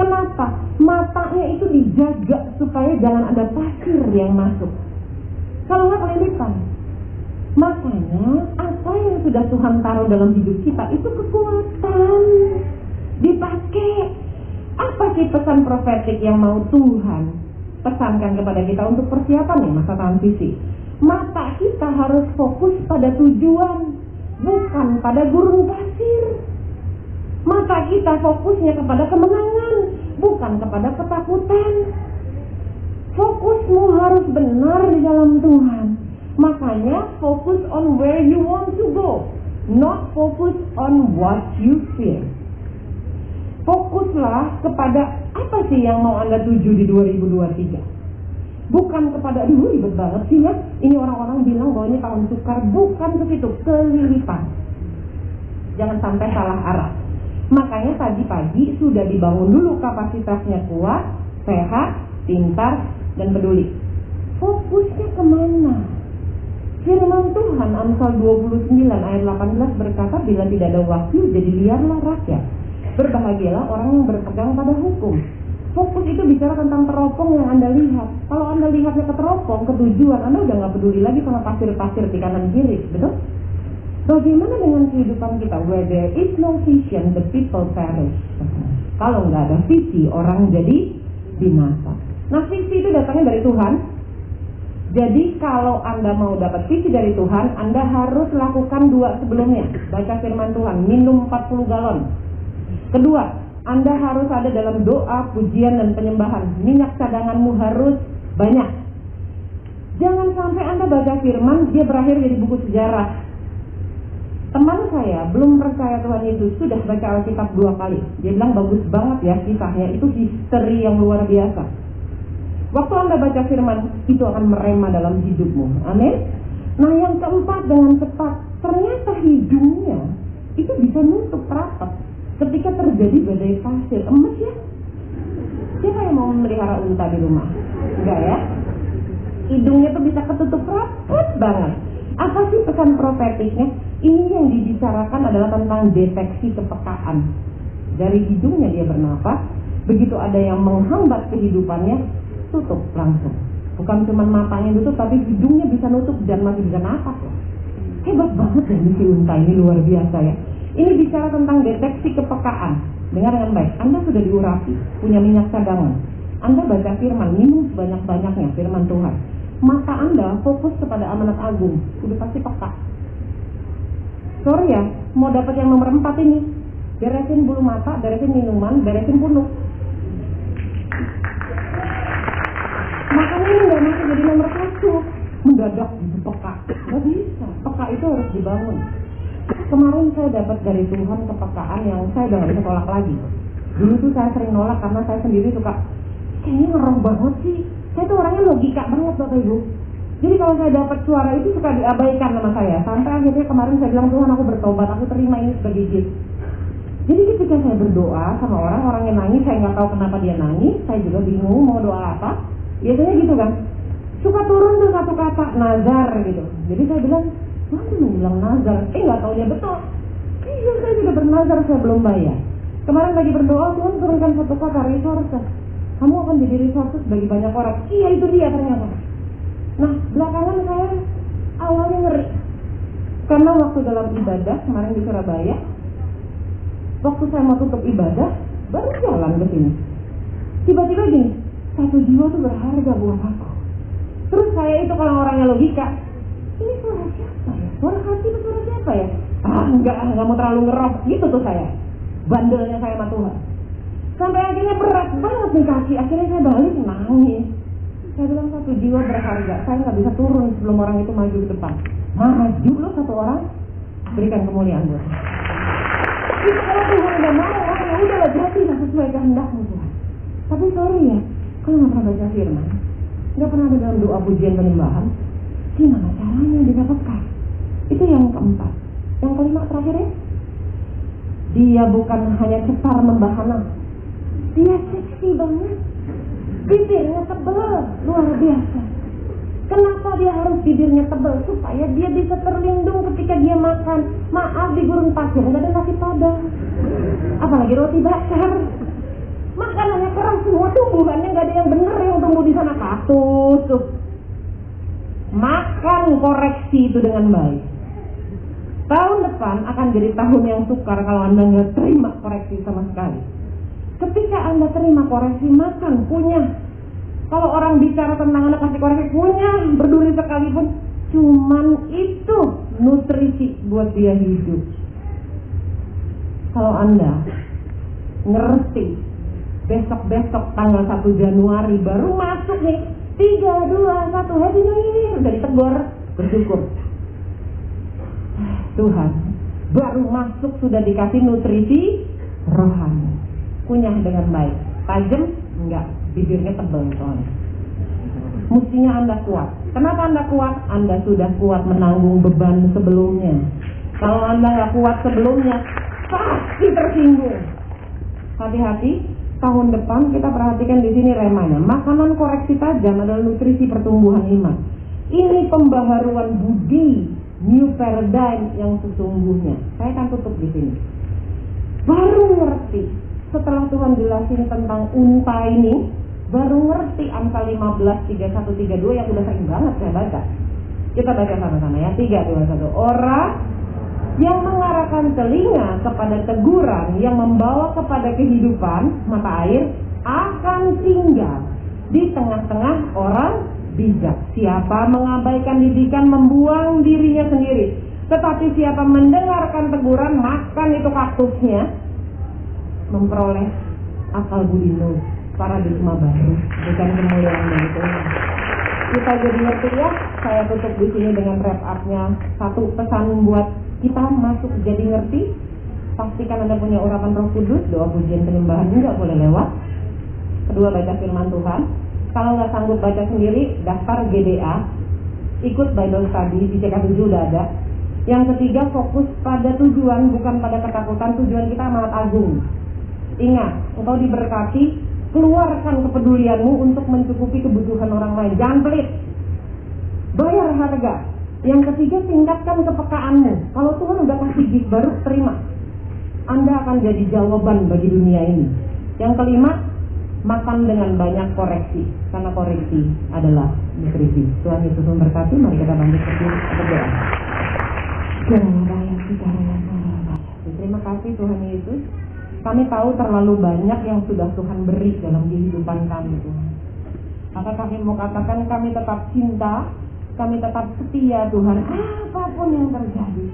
Kenapa? Matanya itu dijaga supaya jangan ada pasir yang masuk. Kalau nggak kelilipan. Makanya apa yang sudah Tuhan taruh dalam hidup kita itu kekuatan. Dipakai. Apa sih pesan profetik yang mau Tuhan pesankan kepada kita untuk persiapan nih masa transisi? Mata kita harus fokus pada tujuan, bukan pada gurun pasir. Mata kita fokusnya kepada kemenangan, bukan kepada ketakutan. Fokus Fokusmu harus benar di dalam Tuhan. Makanya fokus on where you want to go, not focus on what you feel. Fokuslah kepada apa sih yang mau Anda tuju di 2023. Bukan kepada, aduh ribet banget sih ya. Ini orang-orang bilang bahwa ini tahun sukar. Bukan ke situ, kelilipan. Jangan sampai salah arah. Makanya tadi pagi sudah dibangun dulu kapasitasnya kuat, sehat, pintar, dan peduli. Fokusnya ke mana? Firman Tuhan Amsal 29 ayat 18 berkata bila tidak ada wahyu jadi liarlah rakyat. Berbahagialah orang yang berpegang pada hukum. Fokus itu bicara tentang teropong yang Anda lihat. Kalau Anda lihatnya ke teropong, ke tujuan, Anda udah nggak peduli lagi sama pasir-pasir di kanan kiri, betul? Bagaimana dengan kehidupan kita? Where there is no vision, the people perish. Kalau nggak ada visi, orang jadi binasa. Nah, visi itu datangnya dari Tuhan. Jadi kalau Anda mau dapat visi dari Tuhan, Anda harus lakukan dua sebelumnya. Baca firman Tuhan, minum 40 galon. Kedua, Anda harus ada dalam doa, pujian, dan penyembahan. Minyak cadanganmu harus banyak. Jangan sampai Anda baca firman, dia berakhir jadi buku sejarah. Teman saya belum percaya Tuhan Yesus sudah baca Alkitab dua kali. Dia bilang bagus banget ya kisahnya, itu history yang luar biasa. Waktu Anda baca firman, itu akan merema dalam hidupmu. Amin. Nah yang keempat dengan cepat, ternyata hidungnya itu bisa nutup rapat ketika terjadi badai pasir. Emes ya? Siapa yang mau memelihara unta di rumah? Enggak ya? Hidungnya tuh bisa ketutup rapat banget. Apa sih pesan profetiknya? Ini yang dibicarakan adalah tentang deteksi kepekaan. Dari hidungnya dia bernapas, begitu ada yang menghambat kehidupannya, tutup langsung. Bukan cuma matanya tutup, tapi hidungnya bisa nutup dan masih bisa napas loh. Hebat banget ya misi unta ini luar biasa ya. Ini bicara tentang deteksi kepekaan. Dengar dengan baik, Anda sudah diurapi, punya minyak cadangan. Anda baca firman, minum sebanyak-banyaknya firman Tuhan. Mata Anda fokus kepada amanat agung, udah pasti peka. Sorry ya, mau dapat yang nomor empat ini, beresin bulu mata, beresin minuman, beresin punuk. Makanya ini nggak masuk jadi nomor satu, mendadak gitu peka. Nggak bisa, peka itu harus dibangun. Kemarin saya dapat dari Tuhan kepekaan yang saya udah bisa tolak lagi. Dulu tuh saya sering nolak karena saya sendiri suka, kayaknya ngeroh banget sih. Saya tuh orangnya logika banget Bapak Ibu. Jadi kalau saya dapat suara itu suka diabaikan sama saya. Sampai akhirnya kemarin saya bilang Tuhan aku bertobat, aku terima ini sebagai gift. Jadi ketika saya berdoa sama orang, orang yang nangis, saya nggak tahu kenapa dia nangis, saya juga bingung mau doa apa. Biasanya gitu kan. Suka turun tuh satu kata nazar gitu. Jadi saya bilang, mana lu bilang nazar? Eh nggak tahu dia betul. Iya saya juga bernazar, saya belum bayar. Kemarin lagi berdoa, Tuhan turunkan satu kata resources. Kamu akan jadi resources bagi banyak orang. Iya itu dia ternyata. Nah belakangan saya awalnya ngeri. Karena waktu dalam ibadah kemarin di Surabaya, waktu saya mau tutup ibadah, baru jalan ke sini. Tiba-tiba gini, satu jiwa tuh berharga buat aku. Terus saya itu kalau orangnya logika, ini suara siapa ya? Suara hati itu suara siapa ya? Ah enggak, enggak mau terlalu ngerok. Gitu tuh saya. Bandelnya saya sama Tuhan. Sampai akhirnya berat banget nih kaki. Akhirnya saya balik nangis. Saya bilang satu jiwa berharga. Saya nggak bisa turun sebelum orang itu maju ke depan. Maju loh satu orang. Berikan kemuliaan buat saya. Jadi kalau Tuhan udah mau, oh, ya udah lah jadi lah sesuai kehendakmu Tuhan. Tapi sorry ya, kalau nggak pernah baca firman, nggak pernah ada dalam doa pujian penyembahan, gimana caranya didapatkan? Itu yang keempat. Yang kelima terakhirnya, dia bukan hanya cepat membahana, dia seksi banget. Bibirnya tebal, luar biasa. Kenapa dia harus bibirnya tebal? Supaya dia bisa terlindung ketika dia makan. Maaf di gurun pasir nggak ada nasi padang. Apalagi roti bakar. Makanannya keras semua tumbuhannya nggak ada yang bener yang tumbuh di sana kaktus tuh. Makan koreksi itu dengan baik. Tahun depan akan jadi tahun yang sukar kalau anda nggak terima koreksi sama sekali. Ketika anda terima koreksi makan punya kalau orang bicara tentang anak kasih koreksi punya, berduri sekalipun, cuman itu nutrisi buat dia hidup. Kalau Anda ngerti besok-besok tanggal 1 Januari baru masuk nih Tiga, dua, satu, happy new year. Udah ditegur, bersyukur. Tuhan, baru masuk sudah dikasih nutrisi rohani. Kunyah dengan baik. Tajam? Enggak, bibirnya tebal soalnya. Mestinya Anda kuat. Kenapa Anda kuat? Anda sudah kuat menanggung beban sebelumnya. Kalau Anda nggak kuat sebelumnya, pasti tersinggung. Hati-hati, tahun depan kita perhatikan di sini remanya. Makanan koreksi tajam adalah nutrisi pertumbuhan iman. Ini pembaharuan budi, new paradigm yang sesungguhnya. Saya akan tutup di sini. Baru ngerti setelah Tuhan jelasin tentang unta ini, baru ngerti angka 15, 31, 32 yang udah sering banget saya baca. Kita baca sama-sama ya. 3, 2, 1. Orang yang mengarahkan telinga kepada teguran yang membawa kepada kehidupan mata air akan tinggal di tengah-tengah orang bijak. Siapa mengabaikan didikan membuang dirinya sendiri. Tetapi siapa mendengarkan teguran makan itu kaktusnya memperoleh akal budi nur paradigma baru bukan kemuliaan dari Tuhan. Kita jadi ngerti ya. Saya tutup di sini dengan wrap up-nya satu pesan buat kita masuk jadi ngerti. Pastikan Anda punya urapan Roh Kudus, doa pujian penyembahan nggak boleh lewat. Kedua baca firman Tuhan. Kalau nggak sanggup baca sendiri, daftar GDA, ikut Bible Study di CK7 udah ada. Yang ketiga fokus pada tujuan bukan pada ketakutan. Tujuan kita amat agung. Ingat, engkau diberkati, keluarkan kepedulianmu untuk mencukupi kebutuhan orang lain. Jangan pelit. Bayar harga. Yang ketiga, tingkatkan kepekaanmu. Kalau Tuhan udah kasih gift baru, terima. Anda akan jadi jawaban bagi dunia ini. Yang kelima, makan dengan banyak koreksi. Karena koreksi adalah nutrisi. Tuhan Yesus memberkati. Mari kita lanjut berdoa. Terima kasih Tuhan Yesus. Kami tahu terlalu banyak yang sudah Tuhan beri dalam kehidupan kami Tuhan. Maka kami mau katakan kami tetap cinta, kami tetap setia Tuhan apa pun yang terjadi.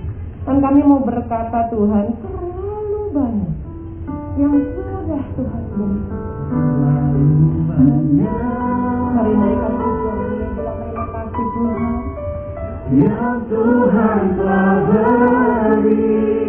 Dan kami mau berkata Tuhan terlalu banyak yang sudah Tuhan beri. Terima kasih Tuhan. Yang Tuhan telah beri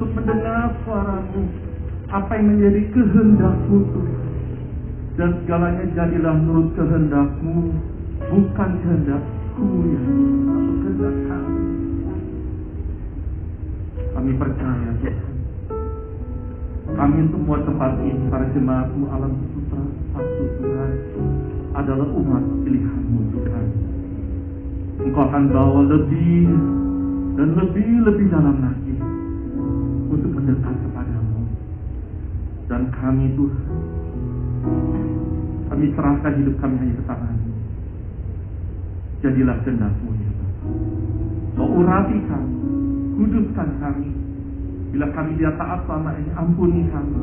untuk mendengar suaramu apa yang menjadi kehendakmu dan segalanya jadilah menurut kehendakmu bukan kehendakku ya tapi kehendak kami kami percaya Tuhan. Kami semua tempat ini para jemaatmu alam sutra satu Tuhan adalah umat pilihanmu Tuhan. Engkau akan bawa lebih dan lebih-lebih dalam lagi mendekat kepadamu. Dan kami Tuhan, kami serahkan hidup kami hanya ke tanganmu. Jadilah kehendakmu ya Bapa. Kau urati kami, kuduskan kami. Bila kami dia taat selama ini, ampuni kami.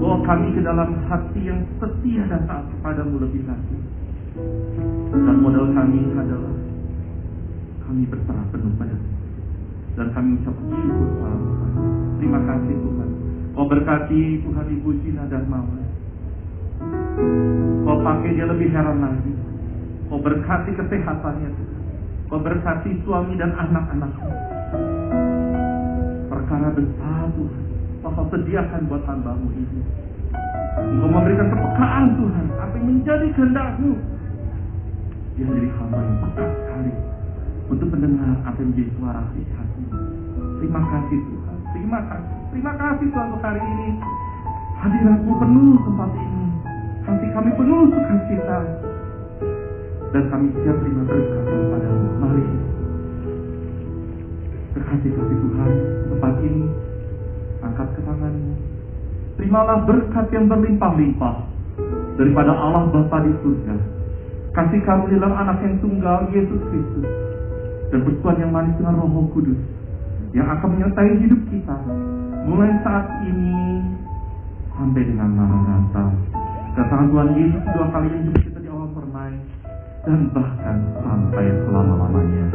Bawa kami ke dalam hati yang setia dan taat kepadamu lebih lagi. Dan modal kami adalah kami berserah penuh padamu. Dan kami ucapkan syukur kepada Tuhan. Terima kasih Tuhan. Kau berkati Tuhan Ibu Cina dan Mawar. Kau pakai dia lebih heran lagi. Kau berkati kesehatannya Tuhan. Kau berkati suami dan anak-anaknya. Perkara besar Tuhan. Kau sediakan buat hambamu ini. Engkau memberikan kepekaan Tuhan. Apa yang menjadi kehendakmu. Dia menjadi hamba yang peka sekali untuk mendengar apa yang menjadi suara hatimu. Terima kasih Tuhan. Terima kasih. Terima kasih Tuhan untuk hari ini. Hadiratmu penuh tempat ini. Hati kami penuh sukacita. Dan kami siap terima berkat kepadamu. Mari. Berkati kasih Tuhan tempat ini. Angkat ke tanganmu. Terimalah berkat yang berlimpah-limpah daripada Allah Bapa di surga. Kasih kamu dalam anak yang tunggal Yesus Kristus dan bersuan yang manis dengan Roh Kudus yang akan menyertai hidup kita mulai saat ini sampai dengan Maranatha. Kedatangan Tuhan Yesus dua kali jumpa kita di awal permai dan bahkan sampai selama-lamanya.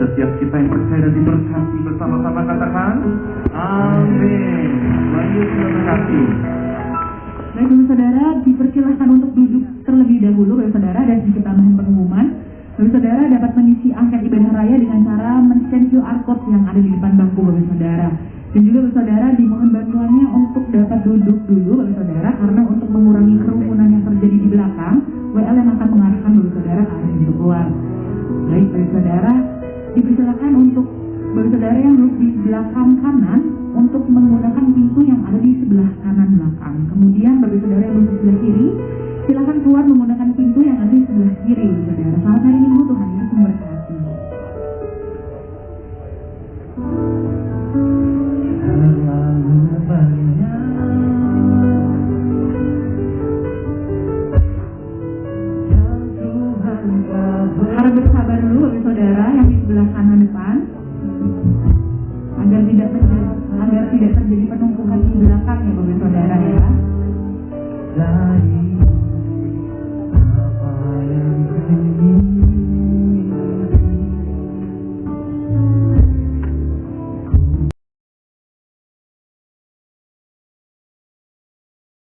Setiap kita yang percaya dan diberkati bersama-sama katakan Amin. Terima kasih. Baik, Saudara, dipersilahkan untuk duduk terlebih dahulu, Bapak Saudara, dan sedikit tambahan pengumuman. Bapak Saudara dapat mengisi angket ibadah raya dengan cara men-scan QR code yang ada di depan bangku Bapak Saudara. Dan juga Saudara dimohon bantuannya untuk dapat duduk dulu Bapak Saudara karena untuk mengurangi kerumunan yang terjadi di belakang, WL yang akan mengarahkan Bapak Saudara ke arah pintu keluar. Baik, Bapak Saudara, dipersilakan untuk bersaudara yang duduk di belakang kanan untuk menggunakan pintu yang ada di sebelah kanan belakang. Kemudian bagi saudara yang duduk di sebelah kiri, silakan keluar menggunakan pintu yang ada di sebelah kiri. Saudara, selamat hari Minggu Tuhan Yesus memberkati. Harap bersabar dulu bagi saudara yang di sebelah kanan depan agar tidak terjadi agar tidak terjadi penumpukan di belakang ya bapak saudara ya.